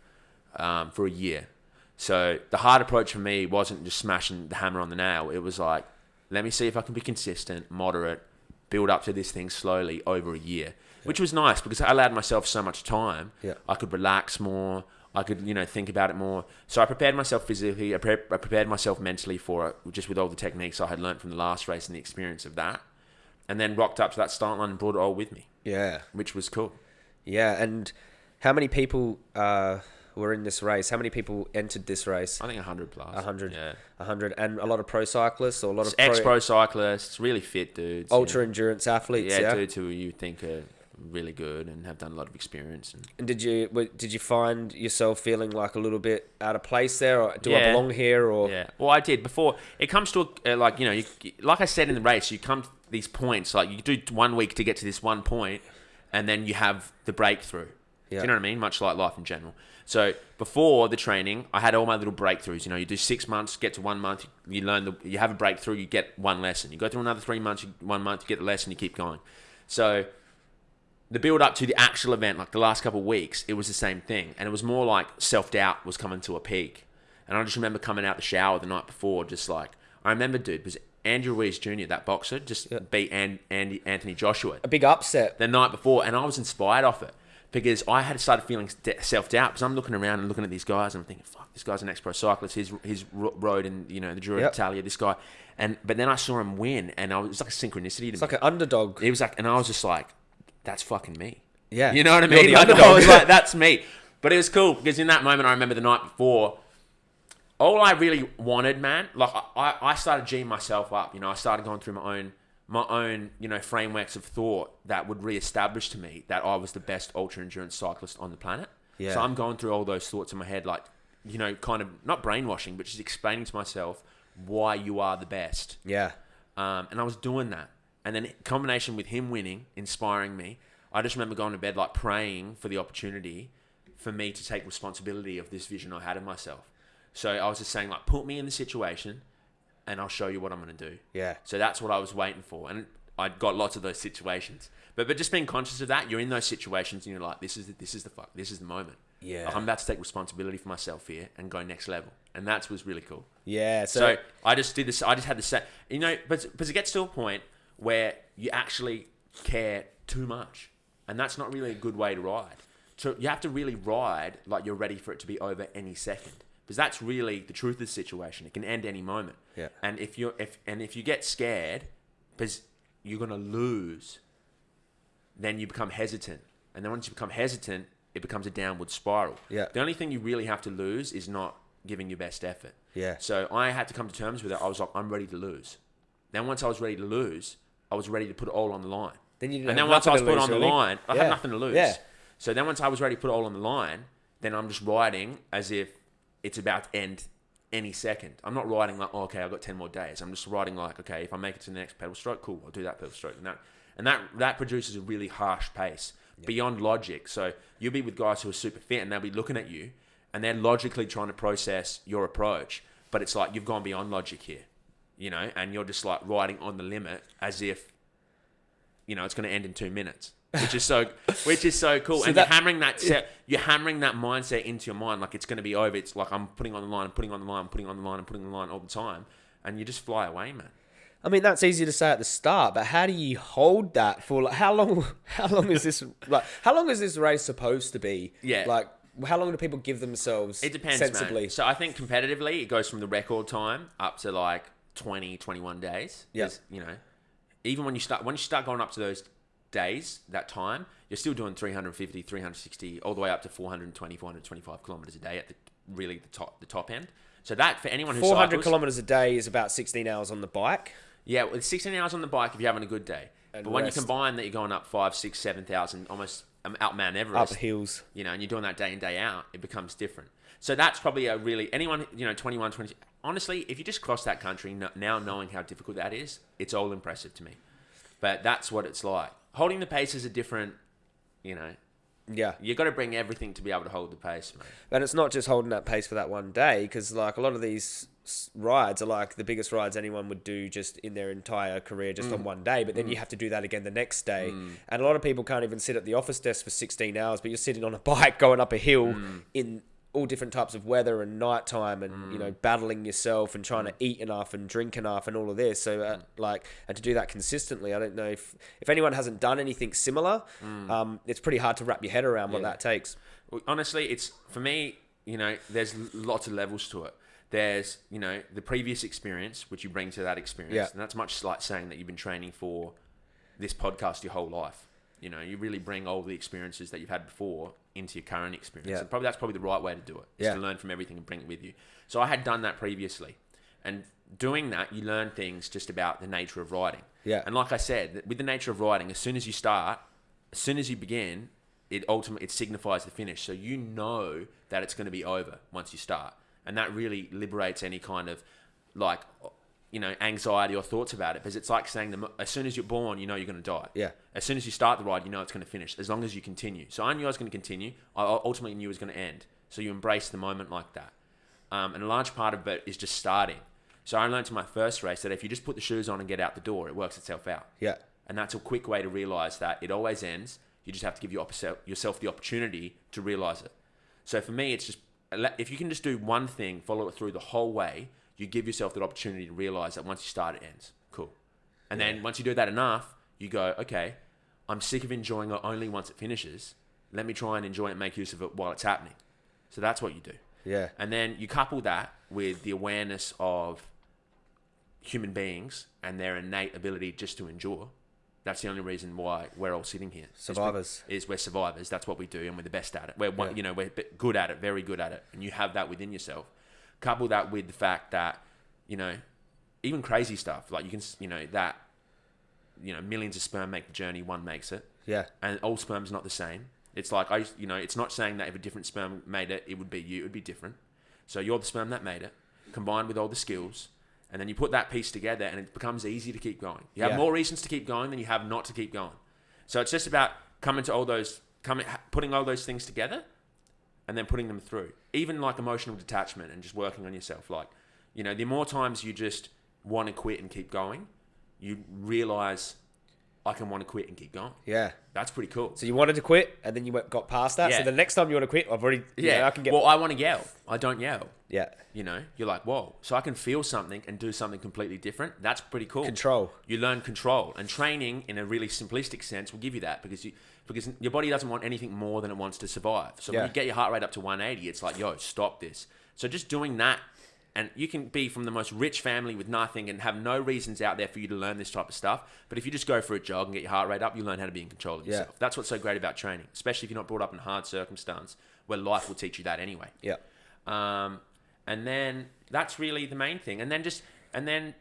um, for a year. So the hard approach for me wasn't just smashing the hammer on the nail. It was like, let me see if I can be consistent, moderate, build up to this thing slowly over a year, which was nice because I allowed myself so much time. Yeah. I could relax more. I could, you know, think about it more. So I prepared myself physically. I, pre- I prepared myself mentally for it, just with all the techniques I had learned from the last race and the experience of that. And then rocked up to that start line and brought it all with me, Yeah, which was cool. yeah. And how many people uh, were in this race? How many people entered this race? I think 100 plus. 100. Yeah. A hundred, and a lot of pro cyclists or a lot of Ex pro cyclists, really fit dudes. ultra yeah. endurance athletes. yeah, Yeah, dudes who you think are really good and have done a lot of experience. And And did you did you find yourself feeling like a little bit out of place there, or do I belong here, or yeah, well, I did before. It comes to a, uh, like you know, you, like I said in the race, you come to these points. Like you do one week to get to this one point, and then you have the breakthrough. Yeah. Do you know what I mean? Much like life in general. So before the training, I had all my little breakthroughs. You know, you do six months, get to one month, you learn the, you have a breakthrough, you get one lesson. You go through another three months, you, one month, you get the lesson, you keep going. So the build up to the actual event, like the last couple of weeks, it was the same thing, and it was more like self doubt was coming to a peak. And I just remember coming out the shower the night before, just like I remember, dude, was Andrew Ruiz Jr., that boxer, just beat An- Andy Anthony Joshua a big upset? the night before, and I was inspired off it because I had started feeling self doubt because I'm looking around and looking at these guys and I'm thinking, "Fuck, this guy's an ex pro cyclist. He's he's ro- rode in you know the Giro Yep. d'Italia. This guy." And but then I saw him win, and I was, it was like a synchronicity to It's me. like an underdog. it was like, and I was just like, "That's fucking me." Yeah, You know what I mean? Like. I was like, that's me. But it was cool because in that moment, I remember the night before, all I really wanted, man, like I, I started G'ing myself up. You know, I started going through my own, my own, you know, frameworks of thought that would reestablish to me that I was the best ultra endurance cyclist on the planet. Yeah. So I'm going through all those thoughts in my head, like, you know, kind of not brainwashing, but just explaining to myself why you are the best. yeah, Um, and I was doing that. And then combination with him winning, inspiring me, I just remember going to bed like praying for the opportunity for me to take responsibility of this vision I had of myself. So I was just saying like, put me in the situation, and I'll show you what I'm going to do. yeah, So that's what I was waiting for, and I got lots of those situations. But but just being conscious of that, you're in those situations, and you're like, this is the, this is the fuck, this is the moment. yeah, Like, I'm about to take responsibility for myself here and go next level, and that was really cool. yeah. So, So I just did this. I just had the same. You know, but but it gets to a point where you actually care too much, and that's not really a good way to ride. So you have to really ride like you're ready for it to be over any second, because that's really the truth of the situation. It can end any moment. Yeah. And if you're if and if you get scared, because you're gonna lose, then you become hesitant, and then once you become hesitant, it becomes a downward spiral. Yeah. The only thing you really have to lose is not giving your best effort. yeah, So I had to come to terms with it. I was like, I'm ready to lose. Then once I was ready to lose, I was ready to put it all on the line. then you didn't And then once I was put on the really. line, I Yeah. had nothing to lose. Yeah. So then once I was ready to put it all on the line, then I'm just riding as if it's about to end any second. I'm not riding like, oh, okay, I've got 10 more days. I'm just riding like, okay, if I make it to the next pedal stroke, cool, I'll do that pedal stroke. And that, and that, that produces a really harsh pace beyond logic. So you'll be with guys who are super fit and they'll be looking at you and they're logically trying to process your approach. But it's like you've gone beyond logic here, you know, and you're just like riding on the limit as if, you know, it's going to end in two minutes. Which is so, which is so cool, So and that- you're hammering that set, you're hammering that mindset into your mind, like it's going to be over. It's like I'm putting on the line, I'm putting on the line, I'm putting on the line, I'm putting on the line all the time, and you just fly away, man. I mean, that's easy to say at the start, but how do you hold that for like how long? How long is this like? How long is this race supposed to be? Yeah. Like, how long do people give themselves? It depends, sensibly. man. So I think competitively, it goes from the record time up to like 20, 21 days. Yeah. 'Cause, You know, even when you start when you start going up to those days, that time, you're still doing 350, 360, all the way up to 420, 425 kilometers a day at the really the top the top end. So that for anyone who Four hundred cycles, kilometers a day is about sixteen hours on the bike. Yeah, well, it's 16 hours on the bike if you're having a good day. And but when you combine that you're going up five, six, seven thousand, almost um, out Mount Up hills. you know, and you're doing that day in, day out, it becomes different. So that's probably a really, anyone, you know, 21, 20, honestly, if you just cross that country now knowing how difficult that is, it's all impressive to me. But that's what it's like. Holding the pace is a different, you know, Yeah. you got to bring everything to be able to hold the pace, man. And it's not just holding that pace for that one day, because like a lot of these rides are like the biggest rides anyone would do just in their entire career, just Mm. on one day. But then you have to do that again the next day. And a lot of people can't even sit at the office desk for 16 hours, but you're sitting on a bike going up a hill Mm. in all different types of weather and nighttime and you know Mm. battling yourself and trying to eat enough and drink enough and all of this so Mm. uh, like and to do that consistently i don't know if if anyone hasn't done anything similar um, it's pretty hard to wrap your head around what Mm. Yeah. that takes honestly, it's for me. You know, there's lots of levels to it. There's you know the previous experience which you bring to that experience, Yeah. and that's much like saying that you've been training for this podcast your whole life. You know, you really bring all the experiences that you've had before into your current experience. Yeah. And probably that's probably the right way to do it. Is Yeah. to learn from everything and bring it with you. So I had done that previously, and doing that, you learn things just about the nature of writing. Yeah. And like I said, with the nature of writing, as soon as you start, as soon as you begin, it ultimately it signifies the finish. So you know that it's going to be over once you start, and that really liberates any kind of like you know anxiety or thoughts about it because it's like saying the, as soon as you're born, you know you're going to die. Yeah. As soon as you start the ride, you know it's going to finish. As long as you continue. So I knew I was going to continue. I ultimately knew it was going to end. So you embrace the moment like that. Um, and a large part of it is just starting. So I learned in my first race that if you just put the shoes on and get out the door, it works itself out. Yeah. And that's a quick way to realize that it always ends. You just have to give yourself the opportunity to realize it. So for me, it's just if you can just do one thing, follow it through the whole way, you give yourself that opportunity to realize that once you start, it ends. Cool. And then once you do that enough, you go, okay, I'm sick of enjoying it only once it finishes. Let me try and enjoy it and make use of it while it's happening. So that's what you do. Yeah. And then you couple that with the awareness of human beings and their innate ability just to endure. That's the only reason why we're all sitting here. Is Survivors. Is we're survivors. That's what we do, and we're the best at it. We're one, Yeah. you know we're good at it, very good at it, and you have that within yourself. Couple that with the fact that you know even crazy stuff like you can you know that you know millions of sperm make the journey, one makes it Yeah. and all sperm's not the same. It's like I, you know, it's not saying that if a different sperm made it, it would be you. It would be different. So you're the sperm that made it, combined with all the skills, and then you put that piece together, and it becomes easy to keep going. You have Yeah. more reasons to keep going than you have not to keep going. So it's just about coming to all those, coming, putting all those things together, and then putting them through. Even like emotional detachment and just working on yourself. Like, you know, the more times you just want to quit and keep going, you realize I can want to quit and keep going. Yeah. That's pretty cool. So you wanted to quit, and then you went, got past that. Yeah. So the next time you want to quit, I've already. Yeah. I can get. Well, I want to yell. I don't yell. yeah. You know, you're like, whoa. So I can feel something and do something completely different. That's pretty cool. Control. You learn control, and training, in a really simplistic sense, will give you that because you because your body doesn't want anything more than it wants to survive. So Yeah. when you get your heart rate up to 180, it's like, yo, stop this. So just doing that. And you can be from the most rich family with nothing and have no reasons out there for you to learn this type of stuff. But if you just go for a jog and get your heart rate up, you learn how to be in control of yourself. Yeah. That's what's so great about training, especially if you're not brought up in hard circumstance where life will teach you that anyway. Yeah. Um, and then that's really the main thing. And then just and then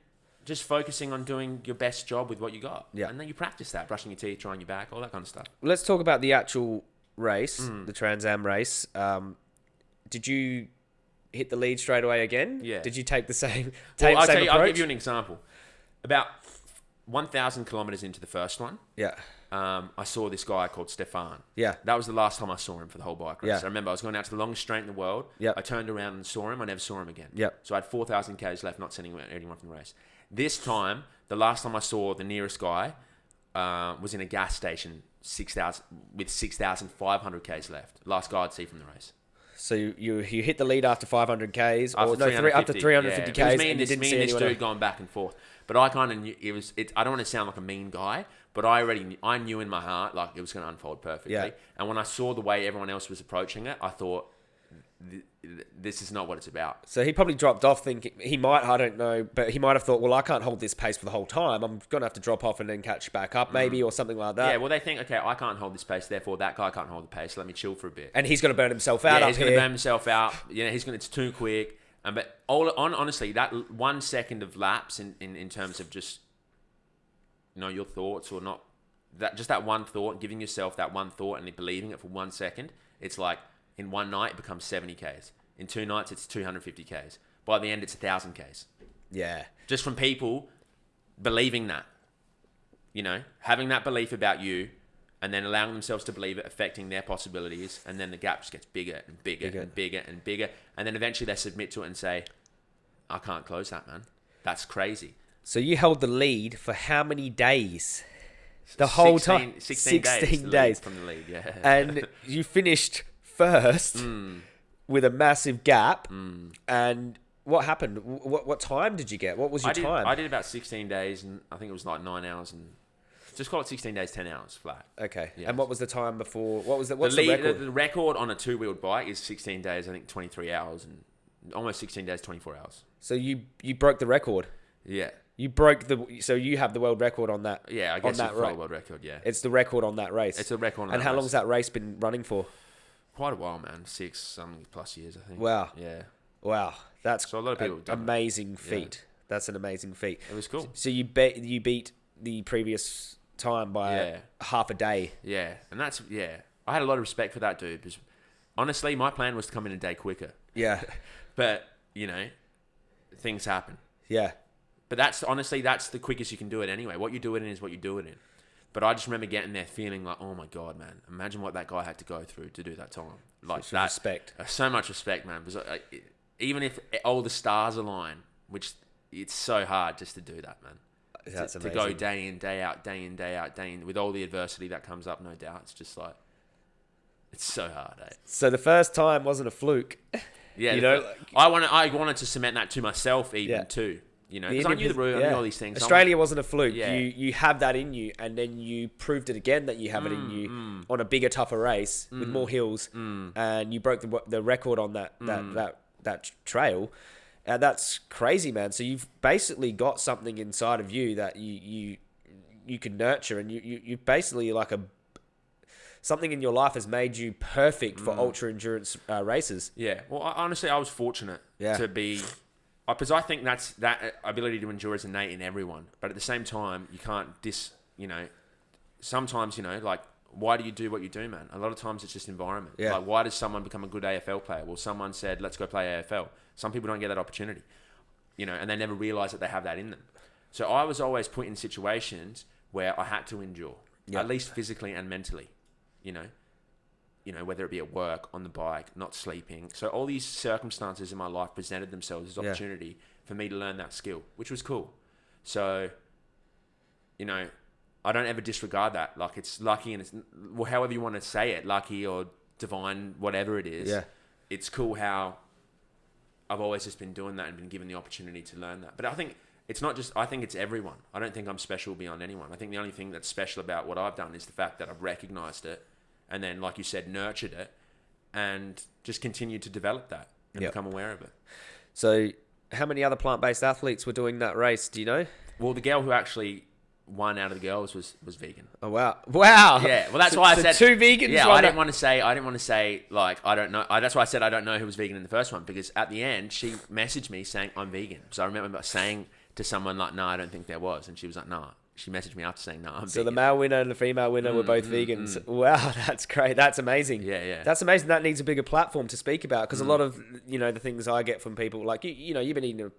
just focusing on doing your best job with what you got. Yeah. And then you practice that, brushing your teeth, drying your back, all that kind of stuff. Let's talk about the actual race, Mm. the Trans Am race. Um, did you hit the lead straight away again? Yeah. Did you take the same? Well, Take I'll, same tell you, I'll give you an example. About 1,000 kilometers into the first one, Yeah. um, I saw this guy called Stefan. Yeah. That was the last time I saw him for the whole bike race. Yeah. I remember I was going out to the longest straight in the world. Yeah. I turned around and saw him. I never saw him again. Yeah. So I had 4,000 Ks left, not sending anyone from the race. This time, the last time I saw the nearest guy uh, was in a gas station 6,000 with 6,500 Ks left. Last guy I'd see from the race. So you, you you hit the lead after 500 k's, or no, three, after 350, 350 yeah. It was k's, me and and you this, didn't me see and this anyone. dude going back and forth. But I kind of knew it was. It, I don't want to sound like a mean guy, but I already knew, I knew in my heart like it was going to unfold perfectly. Yeah. And when I saw the way everyone else was approaching it, I thought, th- th- this is not what it's about. So he probably dropped off, thinking he might. I don't know, but he might have thought, well, I can't hold this pace for the whole time. I'm gonna have to drop off and then catch back up, maybe, or something like that. Mm. yeah. Well, they think, okay, I can't hold this pace, therefore that guy can't hold the pace. Let me chill for a bit. and he's gonna burn himself out yeah, he's going to burn himself out. You know, he's going. to It's too quick. Um, but all on honestly, that one second of lapse in, in, in terms of just you know your thoughts or not that just that one thought, giving yourself that one thought and believing it for one second. It's like in one night it becomes seventy k's. In two nights it's two hundred fifty k's. By the end it's thousand k's. yeah, Just from people believing that. You know, having that belief about you and then allowing themselves to believe it, affecting their possibilities, and then the gap just gets bigger and bigger, Bigger. and bigger and bigger. And then eventually they submit to it and say, I can't close that, man. That's crazy. So you held the lead for how many days? The whole 16 time, 16, days, 16 to lead days. from the lead, yeah. and you finished first Mm. with a massive gap. And what happened? What what time did you get? What was your I did, time? I did about 16 days, and I think it was like nine hours, and just call it 16 days, 10 hours flat. okay. Yes. And what was the time before? What was the The, what's the, lead, record? the, the record on a two wheeled bike is 16 days, I think 23 hours, and almost 16 days, 24 hours. so you you broke the record. Yeah. You broke the so you have the world record on that. Yeah, I on guess that it's a ra- world record, yeah. It's the record on that race. It's a record on and how race. long's that race been running for? Quite a while, man. Six, something plus years, I think. Wow. Yeah. Wow, that's So a lot of people an have done that. amazing feat. That's an amazing feat. It was cool. So you bet you beat the previous time by Yeah. half a day. Yeah, and that's yeah. I had a lot of respect for that dude because honestly, my plan was to come in a day quicker, Yeah, but you know, things happen. yeah, But that's honestly that's the quickest you can do it anyway. What you do it in is what you do it in. But I just remember getting there feeling like, oh my god, man! Imagine what that guy had to go through to do that time. Like Some that, respect. uh, so much respect, man. Because uh, even if all the stars align, which it's so hard just to do that, man. That's to, to go day in, day out, day in, day out, day in, with all the adversity that comes up, no doubt. It's just like it's so hard, eh? So the first time wasn't a fluke. Yeah, You know, I wanted I wanted to cement that to myself even Yeah. too. You know, because I knew the route, I knew all these things. Australia wasn't a fluke. Yeah. You you have that in you, and then you proved it again that you have it in Mm, you on a bigger, tougher race with more hills, and you broke the the record on that that Mm. that that trail. And that's crazy, man. So you've basically got something inside of you that you you you can nurture, and you you you basically like a something in your life has made you perfect Mm. for ultra endurance uh, races. Yeah. Well, I, honestly, I was fortunate Yeah. to be, because I think that's that ability to endure is innate in everyone. But at the same time, you can't dis. You know, sometimes you know, like, why do you do what you do, man? A lot of times it's just environment. Yeah. Like, why does someone become a good AFL player? Well, someone said, let's go play AFL. Some people don't get that opportunity, you know, and they never realize that they have that in them. So I was always put in situations where I had to endure, Yeah. at least physically and mentally, you know you know, whether it be at work, on the bike, not sleeping. So all these circumstances in my life presented themselves as Yeah. opportunity for me to learn that skill, which was cool. So, you know, I don't ever disregard that. Like it's lucky and it's well, however you want to say it, lucky or divine, whatever it is. Yeah. It's cool how I've always just been doing that and been given the opportunity to learn that. But I think it's not just. I think it's everyone. I don't think I'm special beyond anyone. I think the only thing that's special about what I've done is the fact that I've recognized it, and then, like you said, nurtured it, and just continued to develop that and Yep. become aware of it. So, how many other plant-based athletes were doing that race? Do you know? Well, the girl who actually won out of the girls was was vegan. Oh wow! Wow! Yeah, well, that's So- why I so said two vegans. Yeah, I didn't that- want to say I didn't want to say like I don't know. I, that's why I said I don't know who was vegan in the first one because at the end she messaged me saying I'm vegan. So I remember saying to someone like, "No, I don't think there was," and she was like, "No." She messaged me after saying, "No, I'm So the male winner and the female winner were both vegans. Wow, that's great. That's amazing. Mm, Yeah, yeah. That's amazing. That needs a bigger platform to speak about because Mm. a lot of you know the things I get from people like you. You know, you've been eating a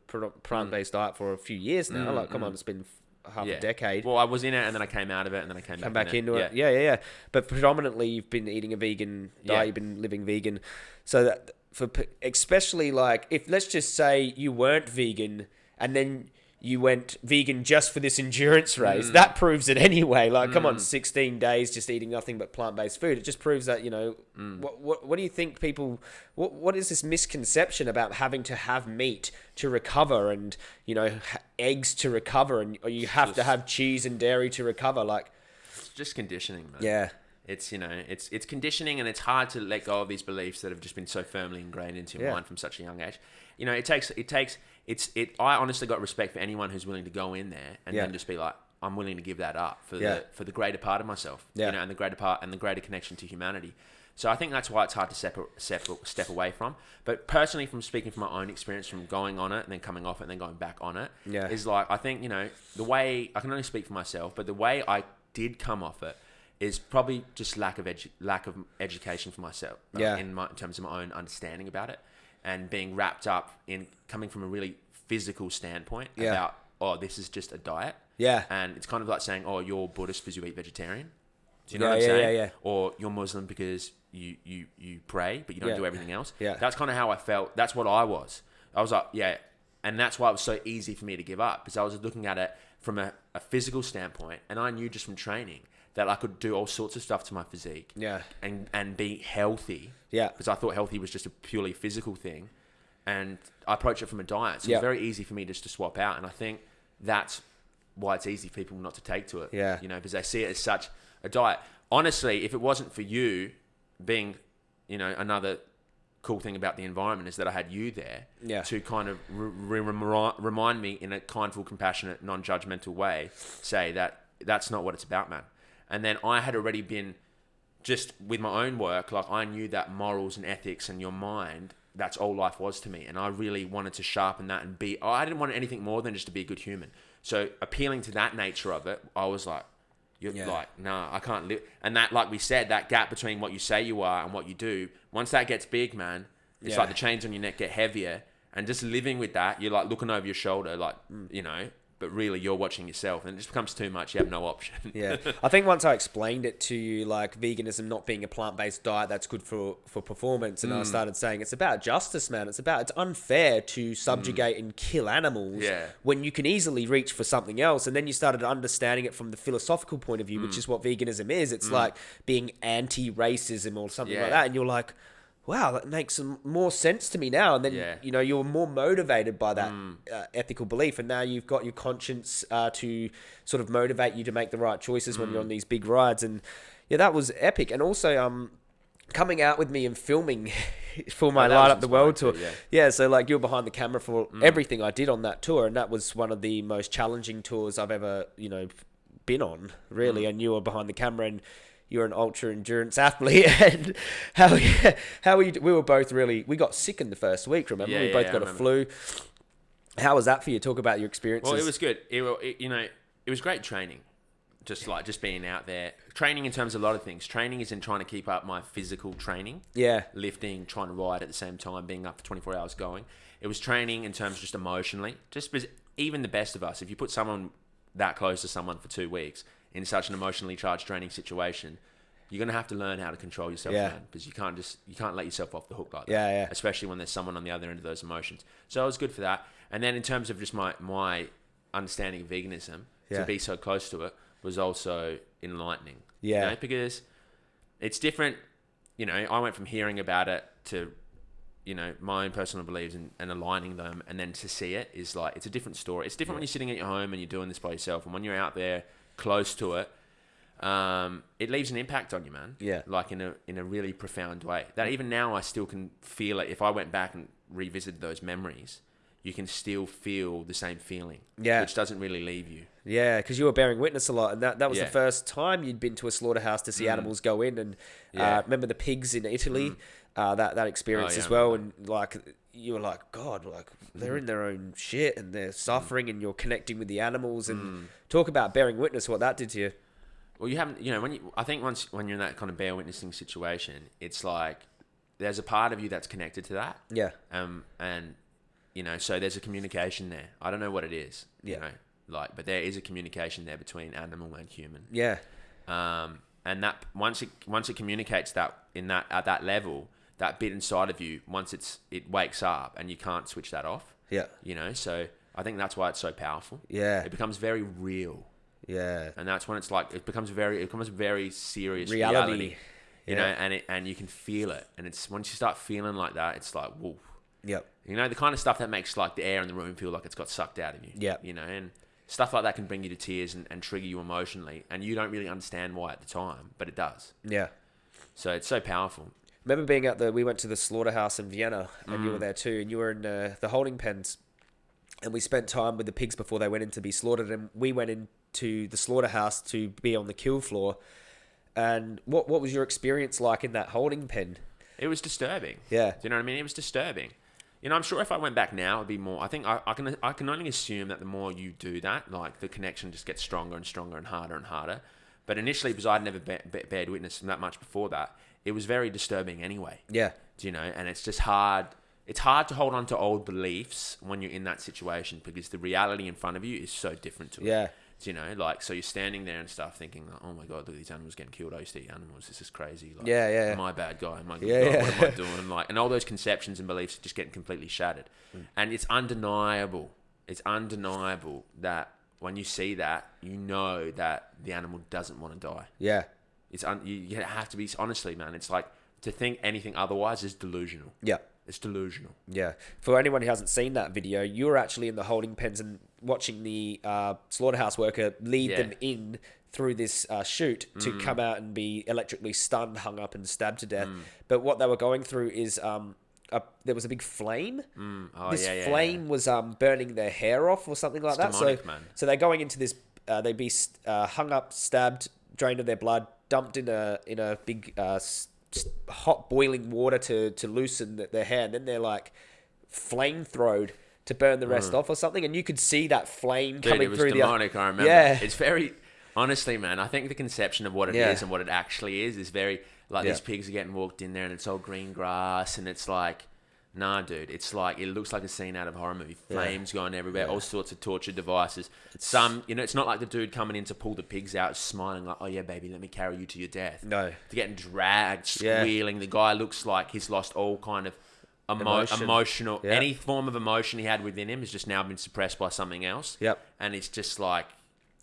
plant-based diet for a few years now. like, come on, it's been half Mm, yeah. a decade. Well, I was in it and then I came out of it and then I came, back, back in into it. Yeah, yeah, yeah. But predominantly, you've been eating a vegan diet. Yeah. You've been living vegan. So that for especially like if let's just say you weren't vegan and then you went vegan just for this endurance mm. race, that proves it anyway. Like, come on, mm. sixteen days just eating nothing but plant based food. It just proves that you know. Mm. What, what what do you think people? What what is this misconception about having to have meat to recover and you know eggs to recover and or you have to have cheese and dairy to recover? Like, It's just conditioning, man. yeah. It's you know, it's it's conditioning, and it's hard to let go of these beliefs that have just been so firmly ingrained into your Yeah. mind from such a young age. You know, it takes it takes it's it. I honestly got respect for anyone who's willing to go in there and Yeah. then just be like, I'm willing to give that up for Yeah. the for the greater part of myself. Yeah. You know, and the greater part and the greater connection to humanity. So I think that's why it's hard to separate, separate, step away from. But personally, from speaking from my own experience, from going on it and then coming off it and then going back on it, Yeah. is like I think you know the way I can only speak for myself, but the way I did come off it is probably just lack of edu- lack of education for myself. uh, Yeah. in, my, in terms of my own understanding about it, and being wrapped up in coming from a really physical standpoint Yeah. about oh this is just a diet, Yeah. and it's kind of like saying oh you're Buddhist because you eat vegetarian. Do you Yeah, know what I'm yeah, saying? yeah, yeah. Or you're Muslim because you you you pray but you don't Yeah. do everything else. Yeah. That's kind of how I felt. That's what I was. I was like, yeah. And that's why it was so easy for me to give up because I was looking at it from a, a physical standpoint and I knew just from training that I could do all sorts of stuff to my physique Yeah. and, and be healthy. Yeah. Because I thought healthy was just a purely physical thing. And I approach it from a diet. So Yeah. it's very easy for me just to swap out. And I think that's why it's easy for people not to take to it. Yeah. You know, because they see it as such a diet. Honestly, if it wasn't for you being, you know, another cool thing about the environment is that I had you there Yeah. to kind of re- re- remind me in a kindful, compassionate, non-judgmental way, say that that's not what it's about, man. And then I had already been just with my own work, like I knew that morals and ethics and your mind, that's all life was to me. And I really wanted to sharpen that and be, I didn't want anything more than just to be a good human. So appealing to that nature of it, I was like, You're Yeah. like, nah, I can't live. And that, like we said, that gap between what you say you are and what you do, once that gets big, man, it's Yeah. like the chains on your neck get heavier. And just living with that, you're like looking over your shoulder, like, you know, but really you're watching yourself and it just becomes too much. You have no option. Yeah, I think once I explained it to you, like veganism not being a plant-based diet that's good for for performance, and I Mm. started saying it's about justice, man. It's about it's unfair to subjugate and kill animals Mm. Yeah. when you can easily reach for something else. And then you started understanding it from the philosophical point of view, Mm. which is what veganism is. It's like being anti-racism or something Yeah. like that, and you're like. Wow, that makes more sense to me now. And then Yeah. Mm. you know you're more motivated by that uh, ethical belief, and now you've got your conscience uh, to sort of motivate you to make the right choices when you're Mm. on these big rides. And yeah, that was epic. And also, um, coming out with me and filming for my Oh, Light Up the World tour. yeah. Yeah, so like you're behind the camera for everything I did on that tour, and that was one of the most challenging tours I've ever you know been on, really. Mm. And you were behind the camera and. You're an ultra endurance athlete, and how how we we were both really we got sick in the first week. Remember, Yeah, we yeah, both got a flu. How was that for you? Talk about your experiences. Well, it was good. It, it, you know, it was great training. Just like just being out there, training in terms of a lot of things. Training isn't trying to keep up my physical training, yeah, lifting, trying to ride at the same time, being up for 24 hours going. It was training in terms of just emotionally. Just because even the best of us, if you put someone that close to someone for two weeks in such an emotionally charged training situation, you're gonna have to learn how to control yourself, Yeah. man. Because you can't just you can't let yourself off the hook like that. Yeah, yeah. Especially when there's someone on the other end of those emotions. So it was good for that. And then in terms of just my my understanding of veganism, Yeah. to be so close to it was also enlightening. Yeah. You know, because it's different. You know, I went from hearing about it to, you know, my own personal beliefs and, and aligning them, and then to see it is like it's a different story. It's different when you're sitting at your home and you're doing this by yourself, and when you're out there close to it, um, it leaves an impact on you, man. Yeah. Like in a in a really profound way. That even now I still can feel it. If I went back and revisited those memories, you can still feel the same feeling. Yeah. Which doesn't really leave you. Yeah, because you were bearing witness a lot, and that, that was Yeah. the first time you'd been to a slaughterhouse to see animals go in. And Yeah. uh, remember the pigs in Italy, uh, that that experience Oh, yeah, as well. And like you were like, God, like they're in their own shit and they're suffering, and you're connecting with the animals. And Mm. talk about bearing witness, what that did to you. Well, you haven't, you know, when you, I think once when you're in that kind of bear witnessing situation, it's like there's a part of you that's connected to that, Yeah, um, and you know, so there's a communication there. I don't know what it is, Yeah. you know, like, but there is a communication there between animal and human, yeah, um, and that once it once it communicates that in that at that level, that bit inside of you, once it's it wakes up and you can't switch that off, yeah, you know, so I think that's why it's so powerful. yeah, It becomes very real. yeah, and that's when it's like it becomes very it becomes very serious Reality. reality, you know, and it and you can feel it, and it's once you start feeling like that, it's like whoa, yep, you know, the kind of stuff that makes like the air in the room feel like it's got sucked out of you, Yeah. you know, and stuff like that can bring you to tears and, and trigger you emotionally, and you don't really understand why at the time, but it does. yeah. So it's so powerful. Remember being at the we went to the slaughterhouse in Vienna and Mm. you were there too and you were in uh, the holding pens and we spent time with the pigs before they went in to be slaughtered and we went into the slaughterhouse to be on the kill floor and what what was your experience like in that holding pen It was disturbing. Yeah. Do you know what I mean? It was disturbing. You know, I'm sure if I went back now, it'd be more. I think I, I can I can only assume that the more you do that, like the connection just gets stronger and stronger and harder and harder. But initially, because I'd never be, be, bared witness that much before that, it was very disturbing anyway. yeah Do you know? And it's just hard. It's hard to hold on to old beliefs when you're in that situation because the reality in front of you is so different to it. yeah Do you know, like so you're standing there and stuff, thinking, like, "Oh my god, look at these animals getting killed. I used to eat animals. This is crazy." Like, Yeah, yeah. A bad guy? Am I a good Yeah, guy? yeah. What am I doing? Like, and all those conceptions and beliefs are just getting completely shattered. Mm. And it's undeniable. It's undeniable that when you see that, you know that the animal doesn't want to die. yeah It's un- you, you have to be honestly, man. It's like to think anything otherwise is delusional. yeah It's delusional. Yeah. For anyone who hasn't seen that video, you were actually in the holding pens and watching the uh, slaughterhouse worker lead Yeah. them in through this uh, chute to come out and be electrically stunned, hung up, and stabbed to death. But what they were going through is um, a, there was a big flame. Mm. Oh, this yeah, yeah, flame was um, burning their hair off or something like It's that. demonic, so, man. so they're going into this. Uh, they'd be uh, hung up, stabbed, drained of their blood, dumped in a in a big uh, hot boiling water to to loosen th- their hair, and then they're like flamethrowed to burn the rest off or something. And you could see that flame Mm. Dude, coming it was through demonic. I remember. Yeah. It's very. Honestly, man, I think the conception of what it is Yeah. and what it actually is is very like Yeah. these pigs are getting walked in there and it's all green grass and it's like, nah, dude, it's like it looks like a scene out of a horror movie. Flames going everywhere, all sorts of torture devices. Some, you know, it's not like the dude coming in to pull the pigs out, smiling like, oh yeah, baby, let me carry you to your death. No. They're getting dragged, Yeah. squealing. The guy looks like he's lost all kind of emo- Emotion. emotional, Yeah. any form of emotion he had within him has just now been suppressed by something else. Yep. And it's just like,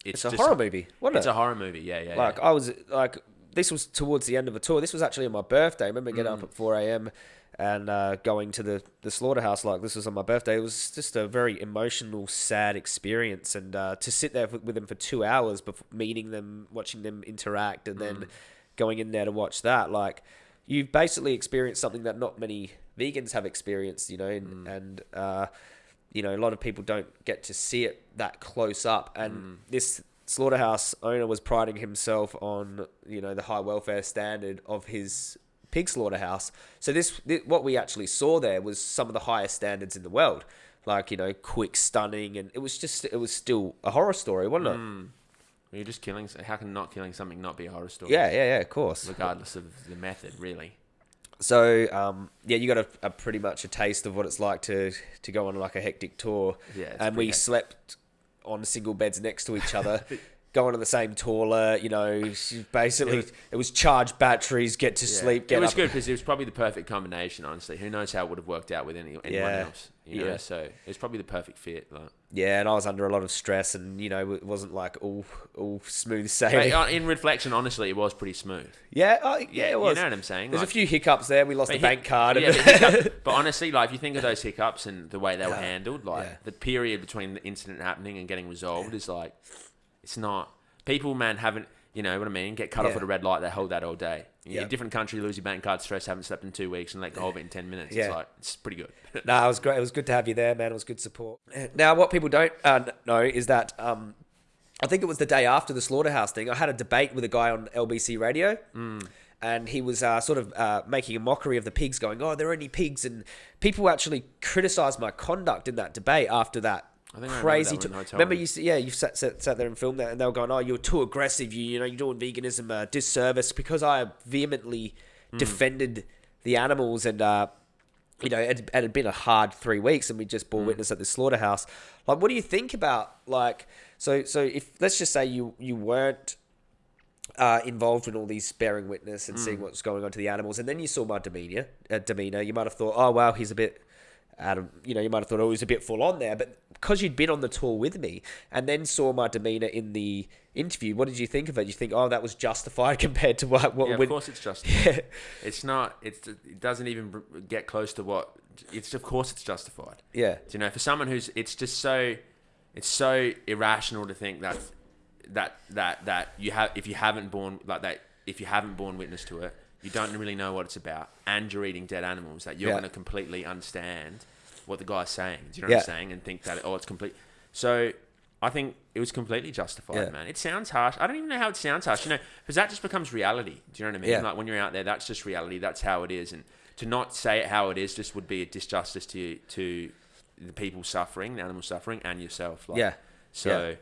It's it's, a just, horror movie, wasn't It's it? a horror movie, yeah, yeah. Like yeah. I was like, this was towards the end of a tour. This was actually on my birthday. I remember getting Mm. up at four a.m. and uh, going to the the slaughterhouse. Like this was on my birthday. It was just a very emotional, sad experience. And uh, to sit there with them for two hours, before meeting them, watching them interact, and Mm. then going in there to watch that, like you've basically experienced something that not many vegans have experienced. You know, and, Mm. and uh, you know, a lot of people don't get to see it that close up. And Mm. this slaughterhouse owner was priding himself on, you know, the high welfare standard of his pig slaughterhouse. So this, thi- what we actually saw there was some of the highest standards in the world. Like, you know, quick stunning and it was just it was still a horror story, wasn't it? Mm. You're just killing. How can not killing something not be a horror story? Yeah, yeah, yeah, of course. Regardless of the method, really. So, um, yeah, you got a, a pretty much a taste of what it's like to to go on like a hectic tour. Yeah, and we hectic. slept on single beds next to each other, going on the same toilet. You know, basically, It it was- was, charge batteries, get to Yeah. sleep, get it was up. good because it was probably the perfect combination. Honestly, who knows how it would have worked out with any, anyone Yeah. else? You know, Yeah. so it was probably the perfect fit. Like, Yeah, and I was under a lot of stress, and you know, it wasn't like all all smooth sailing. But, uh, in reflection, honestly, it was pretty smooth. yeah, oh, yeah, it was. You know what I'm saying? There's Like- a few hiccups there. We lost the hic- bank card. Yeah, and- but, but honestly, like if you think of those hiccups and the way they were handled, like the period between the incident happening and getting resolved is like, it's not. People, man, haven't. You know what I mean? Get cut off Yeah. at a red light, they hold that all day. You Yeah. different country, lose your bank card, stress, haven't slept in two weeks, and let go of it in ten minutes. Yeah. It's like it's pretty good. No, it was great. It was good to have you there, man. It was good support. Now, what people don't uh, kn- know is that um, I think it was the day after the slaughterhouse thing. I had a debate with a guy on LBC radio, and he was uh, sort of uh, making a mockery of the pigs, going, "Oh, they're only pigs," and people actually criticised my conduct in that debate after that. I think I remember Crazy. that to- remember you. Yeah, you sat, sat sat there and filmed that, and they were going, "Oh, you're too aggressive. You, you know, you're doing veganism a disservice because I vehemently Hmm. defended the animals and." Uh, you know, it, it had been a hard three weeks, and we just Mm. bore witness at the slaughterhouse. Like, what do you think about like? So, so if let's just say you you weren't uh, involved in all these bearing witness and Mm. seeing what's going on to the animals, and then you saw my demeanor, uh, demeanor, you might have thought, oh wow, he's a bit. Of, you know, you might have thought, oh, he's a bit full on there, but because you'd been on the tour with me and then saw my demeanor in the interview, what did you think of it? You think, oh, that was justified compared to what? what yeah, when- of course it's justified. Yeah. It's not. It's it doesn't even get close to what. It's of course it's justified. yeah, You know, for someone who's, it's just so, it's so irrational to think that, that that that you have if you haven't born like that if you haven't born witness to it, you don't really know what it's about, and you're eating dead animals that you're Yeah. going to completely understand what the guy's saying. Do you know Yeah. what I'm saying? And think that oh, it's complete. So I think it was completely justified, Yeah. man. It sounds harsh. I don't even know how it sounds harsh. You know, because that just becomes reality. Do you know what I mean? Yeah. Like when you're out there, that's just reality. That's how it is, and to not say it how it is just would be a disjustice to to the people suffering, the animal suffering, and yourself. Like, yeah, So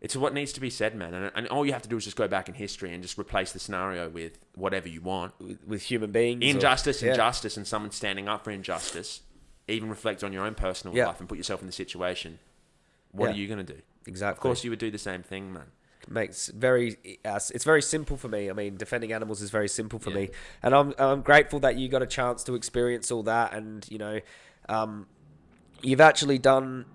it's what needs to be said, man. And, and all you have to do is just go back in history and just replace the scenario with whatever you want. with, with human beings, or- Injustice, yeah. injustice, and someone standing up for injustice. Even reflect on your own personal Yeah. life and put yourself in the situation. What Yeah. are you going to do? Exactly. Of course, you would do the same thing, man. makes very uh, it's very simple for me. I mean, defending animals is very simple for Yeah. me, and I'm I'm grateful that you got a chance to experience all that, and you know, um, you've actually done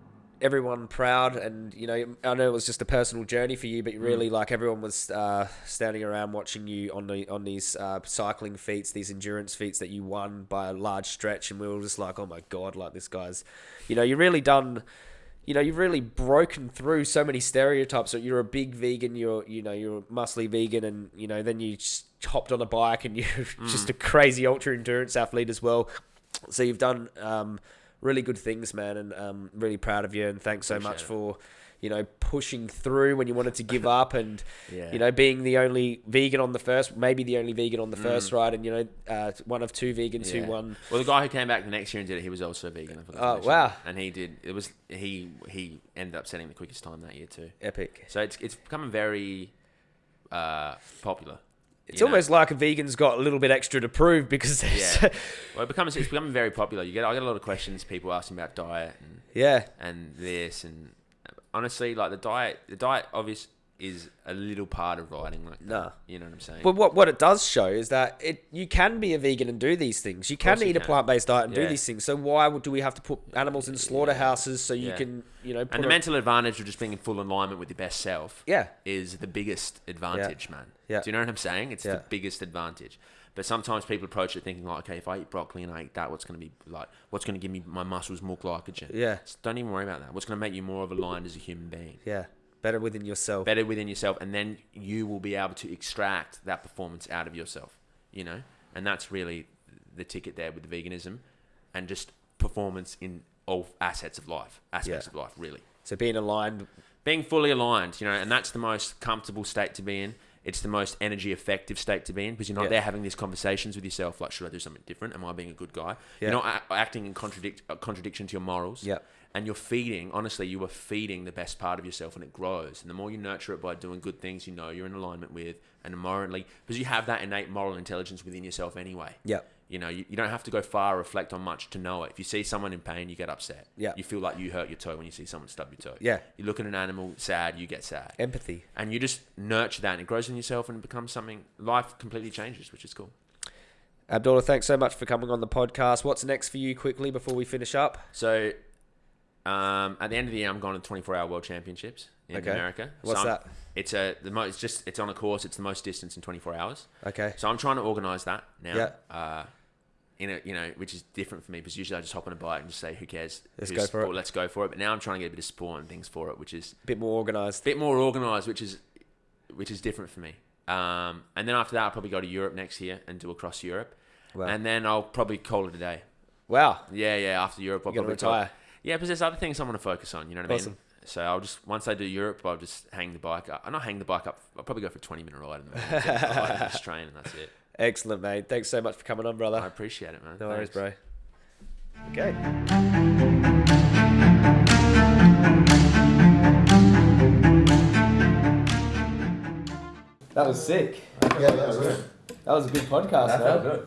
everyone proud, and you know, I know it was just a personal journey for you, but really, like everyone was uh, standing around watching you on the on these uh, cycling feats, these endurance feats that you won by a large stretch, and we were just like, oh my god, like this guy's, you know, you really done you know, you've really broken through so many stereotypes. So you're a big vegan, you're, you know, you're a muscly vegan, and you know, then you just hopped on a bike and you're just a crazy ultra endurance athlete as well. So you've done um, really good things, man, and um, really proud of you. And thanks so much Appreciate for, you know, pushing through when you wanted to give up, and Yeah. you know, being the only vegan on the first, maybe the only vegan on the first Mm. ride, and you know, uh, one of two vegans Yeah. who won. Well, the guy who came back the next year and did it, he was also vegan. I forgot to Oh, wow. And he did. It was he he ended up setting the quickest time that year too. Epic. So it's it's becoming very uh, popular. It's you know? almost like a vegan's got a little bit extra to prove because Yeah. Well, it becomes it's becoming very popular. You get I get a lot of questions, people asking about diet and yeah, and this and honestly, like the diet, the diet obvious is a little part of riding. Like, Nah. you know what I'm saying? But what what it does show is that it you can be a vegan and do these things. You can you eat a plant based diet and do these things. So why would, do we have to put animals in slaughterhouses so you Yeah. can you know and the mental advantage of just being in full alignment with your best self yeah is the biggest advantage, man. Yeah. Do you know what I'm saying? It's Yeah. the biggest advantage. But sometimes people approach it thinking like, okay, if I eat broccoli and I eat that, what's going to be like? What's going to give me my muscles more glycogen? yeah Just don't even worry about that. What's going to make you more of aligned as a human being? yeah better within yourself. Better within yourself, and then you will be able to extract that performance out of yourself. You know, and that's really the ticket there with the veganism, and just performance in all assets of life, aspects Yeah. of life, really So being aligned. being fully aligned, you know, and that's the most comfortable state to be in. It's the most energy effective state to be in because you're not Yeah. there having these conversations with yourself like, should I do something different? Am I being a good guy? Yeah. You're not acting in contradict uh, contradiction to your morals. Yeah. And you're feeding, honestly, you are feeding the best part of yourself and it grows. And the more you nurture it by doing good things you know you're in alignment with and morally, because you have that innate moral intelligence within yourself anyway. Yeah. You know, you, you don't have to go far or reflect on much to know it. If you see someone in pain, you get upset. Yeah. You feel like you hurt your toe when you see someone stub your toe. Yeah. You look at an animal sad, you get sad. Empathy. And you just nurture that and it grows in yourself and it becomes something, life completely changes, which is cool. Abdullah, thanks so much for coming on the podcast. What's next for you quickly before we finish up? So, um, at the end of the year, I'm going to the 24 hour world championships in Okay. America. What's So that? It's a, the most, it's just, it's on a course. It's the most distance in 24 hours. Okay. So I'm trying to organise that now. Yeah. Uh, in a, you know, which is different for me because usually I just hop on a bike and just say, who cares? Let's go for it. Let's go for it. But now I'm trying to get a bit of sport and things for it, which is a bit more organized. bit more organized, which is which is different for me. Um, and then after that, I'll probably go to Europe next year and do across Europe, Wow. and then I'll probably call it a day. wow. Yeah, yeah. After Europe, I'll You're probably call- retire. Yeah, because there's other things I want to focus on. You know what I mean? So I'll just once I do Europe, I'll just hang the bike up. I'll not hang the bike up. I'll probably go for a 20 minute ride in the morning. I'll just train and that's it. Excellent, mate. Thanks so much for coming on, brother. I appreciate it, man. No worries, Thanks. bro. Okay. That was sick. Yeah, that was good. That was a good podcast, That man. felt good.